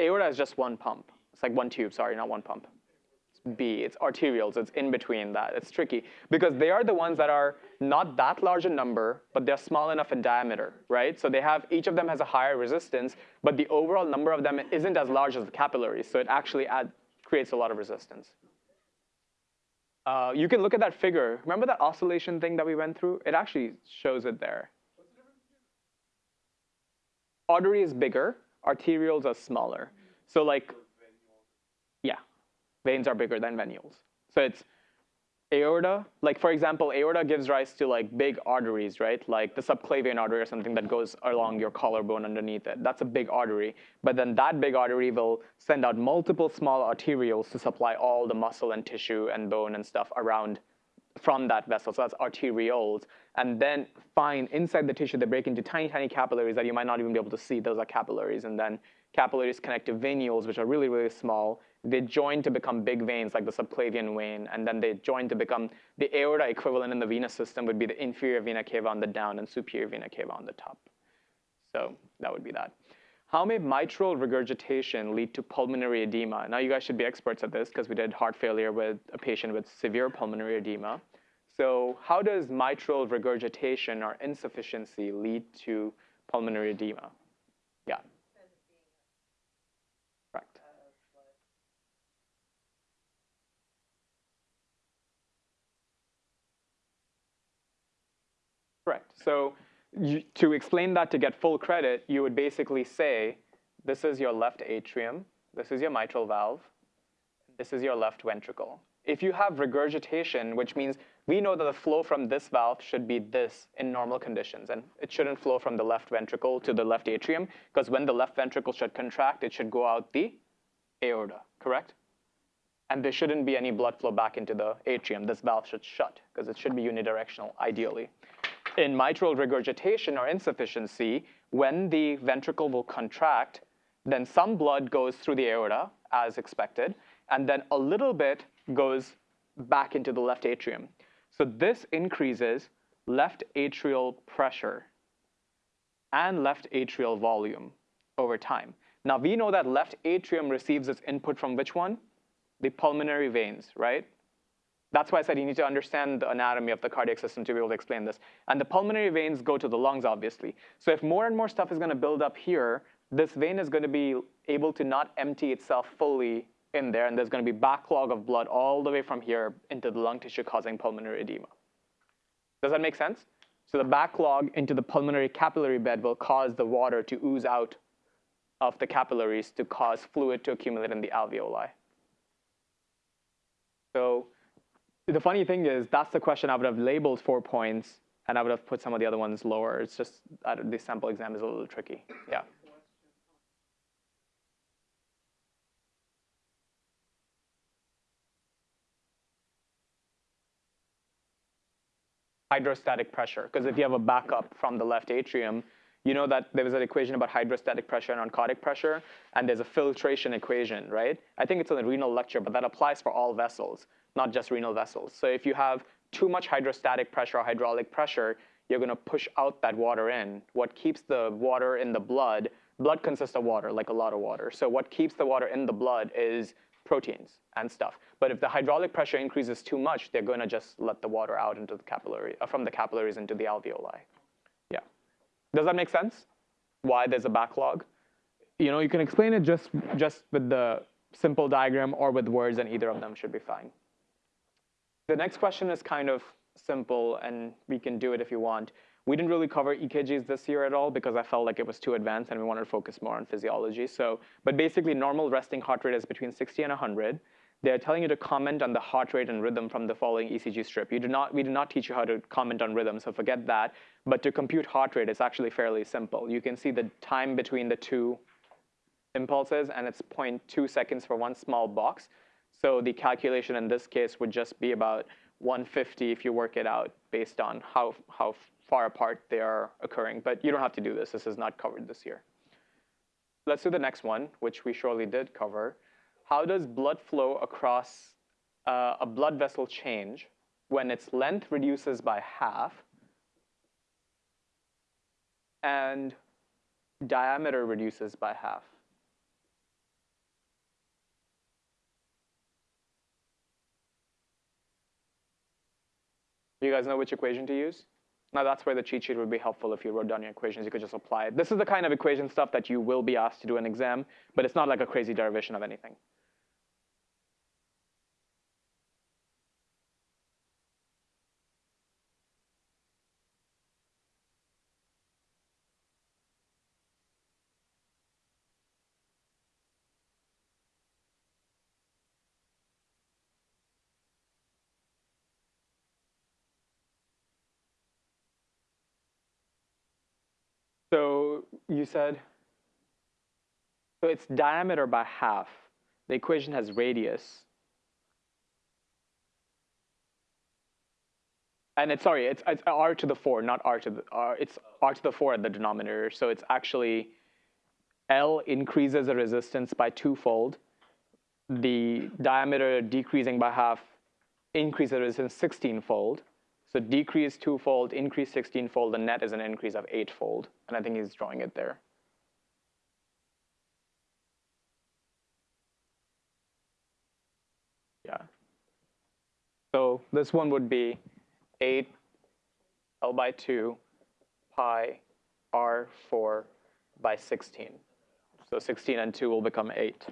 Aorta is just one pump. It's like one tube, sorry, not one pump. B. It's arterioles. It's in between that. It's tricky because they are the ones that are not that large a number, but they're small enough in diameter, right? So they have each of them has a higher resistance, but the overall number of them isn't as large as the capillaries. So it actually add, creates a lot of resistance. Uh, you can look at that figure. Remember that oscillation thing that we went through? It actually shows it there. Artery is bigger. Arterioles are smaller. So like veins are bigger than venules. So it's aorta, like for example, aorta gives rise to like big arteries, right? Like the subclavian artery or something that goes along your collarbone underneath it. That's a big artery. But then that big artery will send out multiple small arterioles to supply all the muscle and tissue and bone and stuff around from that vessel. So that's arterioles. And then fine, inside the tissue, they break into tiny, tiny capillaries that you might not even be able to see. Those are capillaries. And then capillaries connect to venules, which are really, really small they join to become big veins like the subclavian vein, and then they join to become the aorta equivalent in the venous system would be the inferior vena cava on the down and superior vena cava on the top. So that would be that. How may mitral regurgitation lead to pulmonary edema? Now you guys should be experts at this because we did heart failure with a patient with severe pulmonary edema. So how does mitral regurgitation or insufficiency lead to pulmonary edema? Yeah. Correct. So you, to explain that to get full credit, you would basically say, this is your left atrium, this is your mitral valve, this is your left ventricle. If you have regurgitation, which means we know that the flow from this valve should be this in normal conditions, and it shouldn't flow from the left ventricle to the left atrium, because when the left ventricle should contract, it should go out the aorta, correct? And there shouldn't be any blood flow back into the atrium. This valve should shut, because it should be unidirectional, ideally in mitral regurgitation or insufficiency, when the ventricle will contract, then some blood goes through the aorta, as expected, and then a little bit goes back into the left atrium. So this increases left atrial pressure and left atrial volume over time. Now we know that left atrium receives its input from which one? The pulmonary veins, right? That's why I said you need to understand the anatomy of the cardiac system to be able to explain this. And the pulmonary veins go to the lungs, obviously. So if more and more stuff is going to build up here, this vein is going to be able to not empty itself fully in there, and there's going to be backlog of blood all the way from here into the lung tissue causing pulmonary edema. Does that make sense? So the backlog into the pulmonary capillary bed will cause the water to ooze out of the capillaries to cause fluid to accumulate in the alveoli. So the funny thing is, that's the question I would have labeled four points, and I would have put some of the other ones lower. It's just uh, the sample exam is a little tricky. Yeah. hydrostatic pressure, because if you have a backup from the left atrium, you know that there was an equation about hydrostatic pressure and oncotic pressure, and there's a filtration equation, right? I think it's in the renal lecture, but that applies for all vessels, not just renal vessels. So if you have too much hydrostatic pressure or hydraulic pressure, you're going to push out that water in. What keeps the water in the blood, blood consists of water, like a lot of water. So what keeps the water in the blood is proteins and stuff. But if the hydraulic pressure increases too much, they're going to just let the water out into the capillary, uh, from the capillaries into the alveoli. Yeah. Does that make sense? Why there's a backlog? You know, you can explain it just, just with the simple diagram or with words, and either of them should be fine. The next question is kind of simple, and we can do it if you want. We didn't really cover EKGs this year at all because I felt like it was too advanced and we wanted to focus more on physiology. So, but basically normal resting heart rate is between 60 and 100. They're telling you to comment on the heart rate and rhythm from the following ECG strip. You do not, we do not teach you how to comment on rhythm, so forget that. But to compute heart rate, it's actually fairly simple. You can see the time between the two impulses, and it's 0.2 seconds for one small box. So the calculation in this case would just be about 150 if you work it out based on how, how far apart they are occurring. But you don't have to do this. This is not covered this year. Let's do the next one, which we surely did cover. How does blood flow across uh, a blood vessel change when its length reduces by half and diameter reduces by half? You guys know which equation to use? Now that's where the cheat sheet would be helpful if you wrote down your equations, you could just apply it. This is the kind of equation stuff that you will be asked to do an exam, but it's not like a crazy derivation of anything. So you said, so it's diameter by half. The equation has radius. And it's, sorry, it's, it's r to the 4, not r to the, r, it's r to the 4 at the denominator. So it's actually L increases the resistance by twofold. The diameter decreasing by half increases the resistance 16-fold. So decrease twofold, increase 16-fold, the net is an increase of eightfold. And I think he's drawing it there. Yeah. So this one would be 8 L by 2 pi R4 by 16. So 16 and 2 will become 8.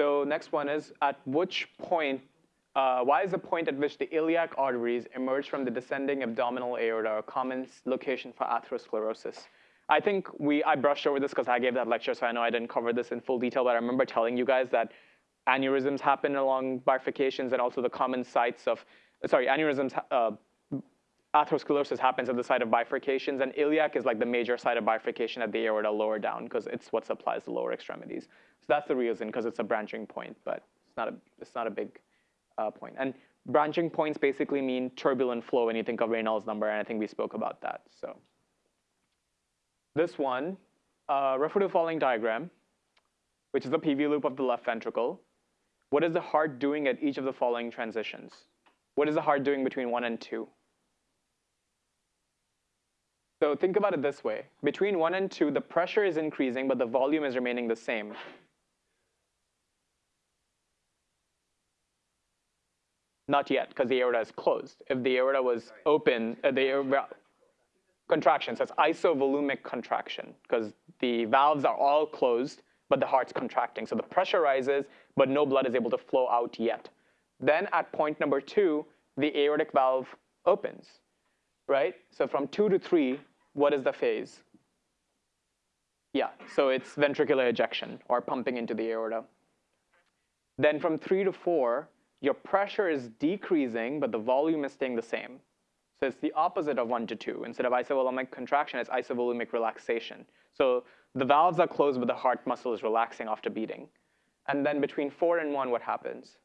So next one is, at which point uh, why is the point at which the iliac arteries emerge from the descending abdominal aorta a common location for atherosclerosis? I think we, I brushed over this because I gave that lecture, so I know I didn't cover this in full detail, but I remember telling you guys that aneurysms happen along bifurcations and also the common sites of, sorry, aneurysms, uh, atherosclerosis happens at the site of bifurcations, and iliac is like the major site of bifurcation at the aorta lower down because it's what supplies the lower extremities. So that's the reason because it's a branching point, but it's not a, it's not a big uh, point. And branching points basically mean turbulent flow when you think of Reynolds number, and I think we spoke about that. So this one, uh, refer to the following diagram, which is the PV loop of the left ventricle. What is the heart doing at each of the following transitions? What is the heart doing between one and two? So think about it this way. Between one and two, the pressure is increasing, but the volume is remaining the same. Not yet, because the aorta is closed. If the aorta was open, uh, the aorta, contraction, so it's isovolumic contraction, because the valves are all closed, but the heart's contracting. So the pressure rises, but no blood is able to flow out yet. Then at point number two, the aortic valve opens, right? So from two to three, what is the phase? Yeah, so it's ventricular ejection or pumping into the aorta. Then from three to four, your pressure is decreasing, but the volume is staying the same. So it's the opposite of one to two. Instead of isovolumic contraction, it's isovolumic relaxation. So the valves are closed, but the heart muscle is relaxing after beating. And then between four and one, what happens?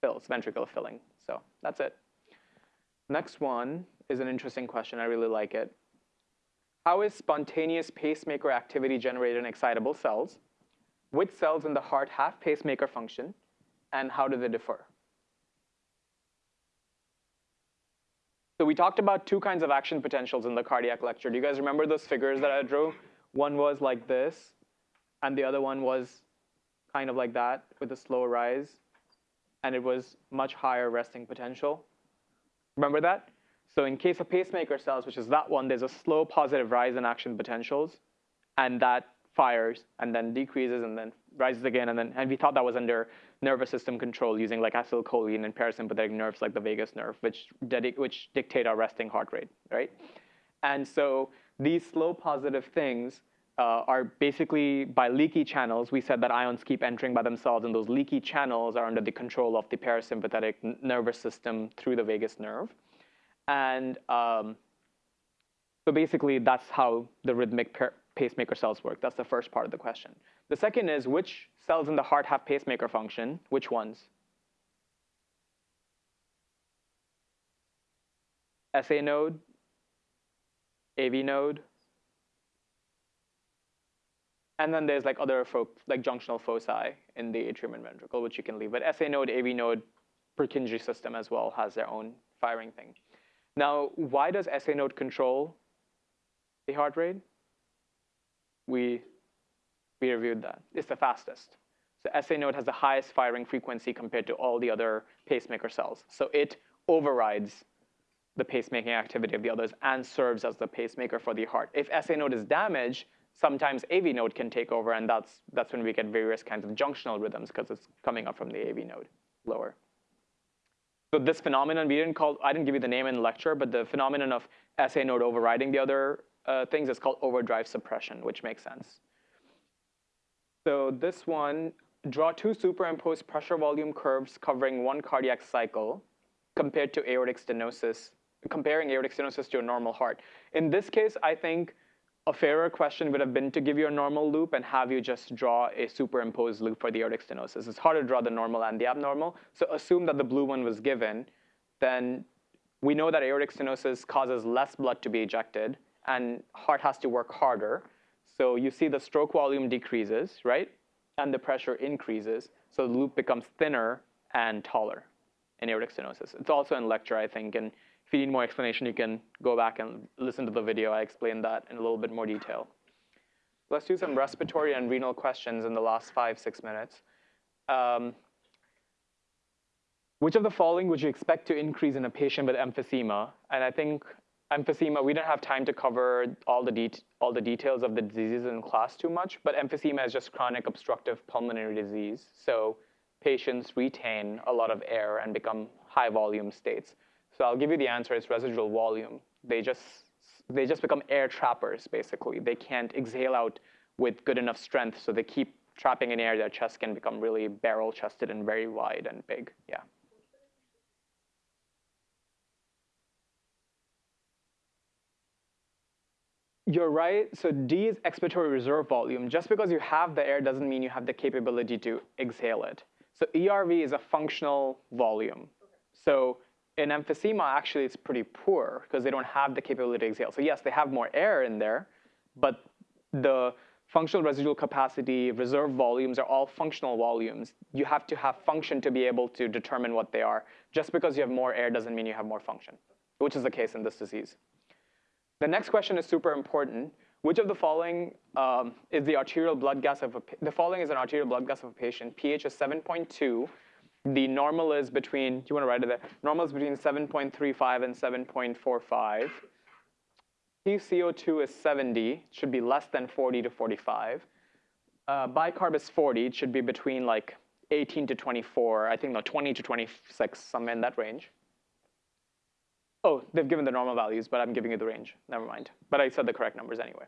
Fills, ventricular filling. So that's it. Next one is an interesting question. I really like it. How is spontaneous pacemaker activity generated in excitable cells? Which cells in the heart have pacemaker function? And how do they differ? So we talked about two kinds of action potentials in the cardiac lecture. Do you guys remember those figures that I drew? One was like this, and the other one was kind of like that with a slow rise, and it was much higher resting potential. Remember that? So in case of pacemaker cells, which is that one, there's a slow positive rise in action potentials, and that fires and then decreases and then rises again. And then and we thought that was under nervous system control using like acetylcholine and parasympathetic nerves like the vagus nerve, which, which dictate our resting heart rate, right? And so these slow positive things uh, are basically by leaky channels. We said that ions keep entering by themselves, and those leaky channels are under the control of the parasympathetic nervous system through the vagus nerve. And um, so basically, that's how the rhythmic pacemaker cells work. That's the first part of the question. The second is which cells in the heart have pacemaker function? Which ones? SA node, AV node, and then there's like other like junctional foci in the atrium and ventricle, which you can leave. But SA node, AV node, Purkinje system as well has their own firing thing. Now, why does SA node control the heart rate? We, we reviewed that. It's the fastest. So SA node has the highest firing frequency compared to all the other pacemaker cells. So it overrides the pacemaking activity of the others and serves as the pacemaker for the heart. If SA node is damaged, sometimes AV node can take over, and that's, that's when we get various kinds of junctional rhythms because it's coming up from the AV node lower. So this phenomenon, we didn't call, I didn't give you the name in the lecture, but the phenomenon of SA node overriding the other uh, things is called overdrive suppression, which makes sense. So this one, draw two superimposed pressure volume curves covering one cardiac cycle compared to aortic stenosis, comparing aortic stenosis to a normal heart. In this case, I think a fairer question would have been to give you a normal loop and have you just draw a superimposed loop for the aortic stenosis. It's hard to draw the normal and the abnormal. So assume that the blue one was given, then we know that aortic stenosis causes less blood to be ejected and heart has to work harder. So you see the stroke volume decreases, right? And the pressure increases. So the loop becomes thinner and taller in aortic stenosis. It's also in lecture, I think, and if you need more explanation, you can go back and listen to the video. I explained that in a little bit more detail. Let's do some respiratory and renal questions in the last five, six minutes. Um, which of the following would you expect to increase in a patient with emphysema? And I think emphysema, we don't have time to cover all the, all the details of the diseases in class too much, but emphysema is just chronic obstructive pulmonary disease. So patients retain a lot of air and become high volume states. So I'll give you the answer, it's residual volume. They just, they just become air trappers, basically. They can't exhale out with good enough strength, so they keep trapping in air. Their chest can become really barrel-chested and very wide and big, yeah. You're right. So D is expiratory reserve volume. Just because you have the air doesn't mean you have the capability to exhale it. So ERV is a functional volume. So in emphysema, actually, it's pretty poor because they don't have the capability to exhale. So yes, they have more air in there, but the functional residual capacity, reserve volumes are all functional volumes. You have to have function to be able to determine what they are. Just because you have more air doesn't mean you have more function, which is the case in this disease. The next question is super important. Which of the following um, is the arterial blood gas of a, the following is an arterial blood gas of a patient. pH is 7.2, the normal is between, do you want to write it there? Normal is between 7.35 and 7.45. PCO2 is 70, should be less than 40 to 45. Uh, bicarb is 40, it should be between like 18 to 24, I think no, 20 to 26, somewhere in that range. Oh, they've given the normal values, but I'm giving you the range. Never mind. But I said the correct numbers anyway.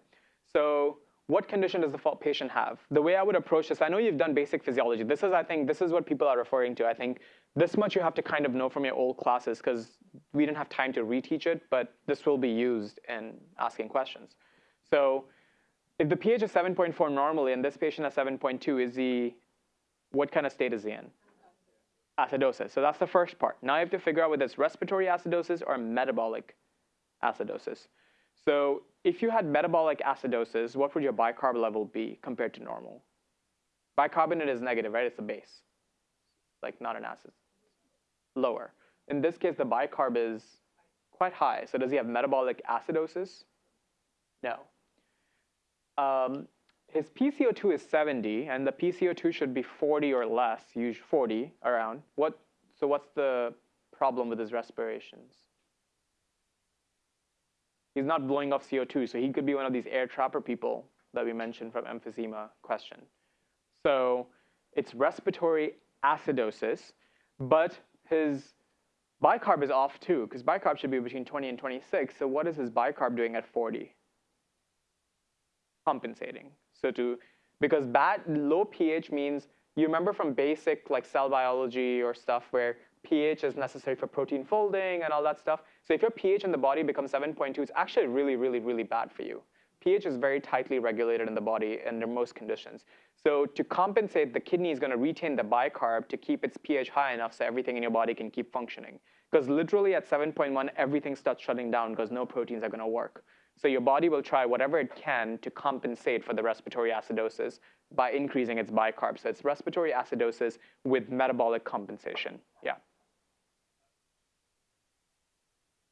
So what condition does the fault patient have? The way I would approach this, I know you've done basic physiology. This is, I think, this is what people are referring to. I think this much you have to kind of know from your old classes because we didn't have time to reteach it, but this will be used in asking questions. So if the pH is 7.4 normally and this patient has 7.2, is he, what kind of state is he in? Acidosis. So that's the first part. Now you have to figure out whether it's respiratory acidosis or metabolic acidosis. So if you had metabolic acidosis, what would your bicarb level be compared to normal? Bicarbonate is negative, right? It's a base, like not an acid. Lower. In this case, the bicarb is quite high. So does he have metabolic acidosis? No. Um, his PCO2 is 70, and the PCO2 should be 40 or less, usually 40 around. What, so what's the problem with his respirations? He's not blowing off CO2, so he could be one of these air trapper people that we mentioned from emphysema question. So it's respiratory acidosis, but his bicarb is off too, because bicarb should be between 20 and 26. So what is his bicarb doing at 40? Compensating. So to, because bad, low pH means, you remember from basic like cell biology or stuff where pH is necessary for protein folding and all that stuff. So if your pH in the body becomes 7.2, it's actually really, really, really bad for you. pH is very tightly regulated in the body under most conditions. So to compensate, the kidney is going to retain the bicarb to keep its pH high enough so everything in your body can keep functioning. Because literally at 7.1, everything starts shutting down because no proteins are going to work. So your body will try whatever it can to compensate for the respiratory acidosis by increasing its bicarb. So it's respiratory acidosis with metabolic compensation. Yeah.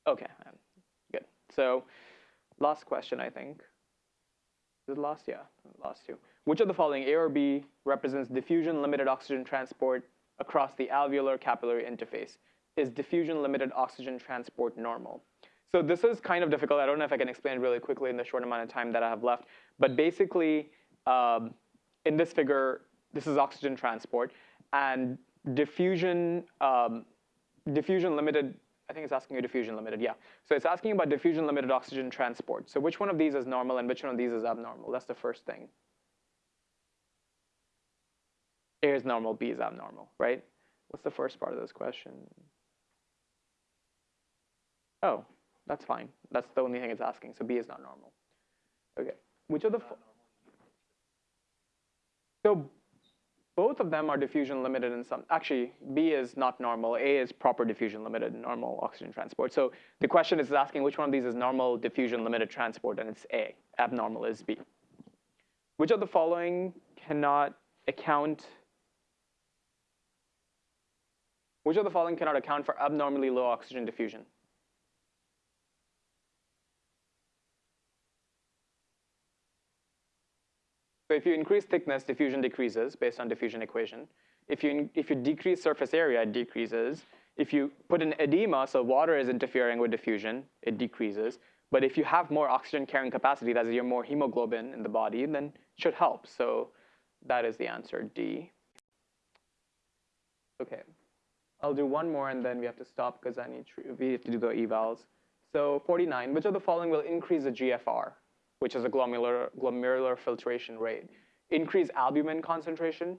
Okay, um, good. So last question, I think. Is it last? Yeah, last two. Which of the following, A or B, represents diffusion limited oxygen transport across the alveolar capillary interface? Is diffusion limited oxygen transport normal? So this is kind of difficult. I don't know if I can explain it really quickly in the short amount of time that I have left. But basically, um, in this figure, this is oxygen transport. And diffusion, um, diffusion limited I think it's asking you diffusion limited, yeah. So it's asking about diffusion limited oxygen transport. So which one of these is normal and which one of these is abnormal? That's the first thing. A is normal, B is abnormal, right? What's the first part of this question? Oh, that's fine. That's the only thing it's asking. So B is not normal. Okay. Which of the so both of them are diffusion limited in some, actually B is not normal, A is proper diffusion limited normal oxygen transport. So the question is asking which one of these is normal diffusion limited transport and it's A, abnormal is B. Which of the following cannot account, which of the following cannot account for abnormally low oxygen diffusion? So if you increase thickness, diffusion decreases based on diffusion equation. If you, if you decrease surface area, it decreases. If you put an edema, so water is interfering with diffusion, it decreases. But if you have more oxygen carrying capacity, that is, you have more hemoglobin in the body, then it should help. So that is the answer, D. Okay, I'll do one more and then we have to stop because I need we have to do the evals. So 49, which of the following will increase the GFR? Which is a glomerular, glomerular filtration rate. Increase albumin concentration,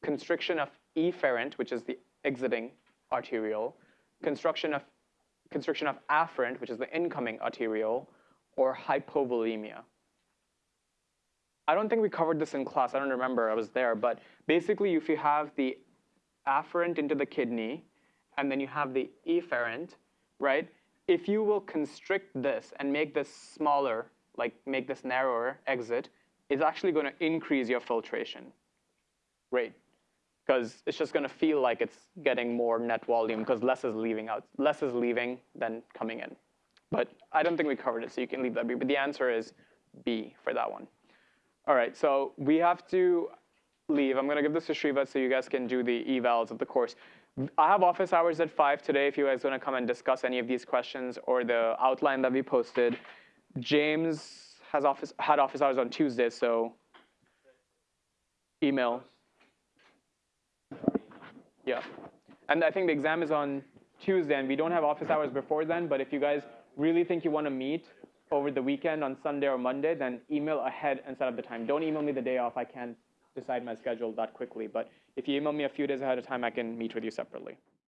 constriction of efferent, which is the exiting arteriole, constriction of, constriction of afferent, which is the incoming arteriole, or hypovolemia. I don't think we covered this in class. I don't remember. I was there. But basically, if you have the afferent into the kidney, and then you have the efferent, right? If you will constrict this and make this smaller like make this narrower exit, is actually going to increase your filtration rate because it's just going to feel like it's getting more net volume because less is leaving out, less is leaving than coming in. But I don't think we covered it, so you can leave that B. But the answer is B for that one. All right, so we have to leave. I'm gonna give this to Shriva so you guys can do the evals of the course. I have office hours at five today if you guys wanna come and discuss any of these questions or the outline that we posted. James has office had office hours on Tuesday, so email. Yeah. And I think the exam is on Tuesday, and we don't have office hours before then. But if you guys really think you want to meet over the weekend on Sunday or Monday, then email ahead and set up the time. Don't email me the day off. I can't decide my schedule that quickly. But if you email me a few days ahead of time, I can meet with you separately.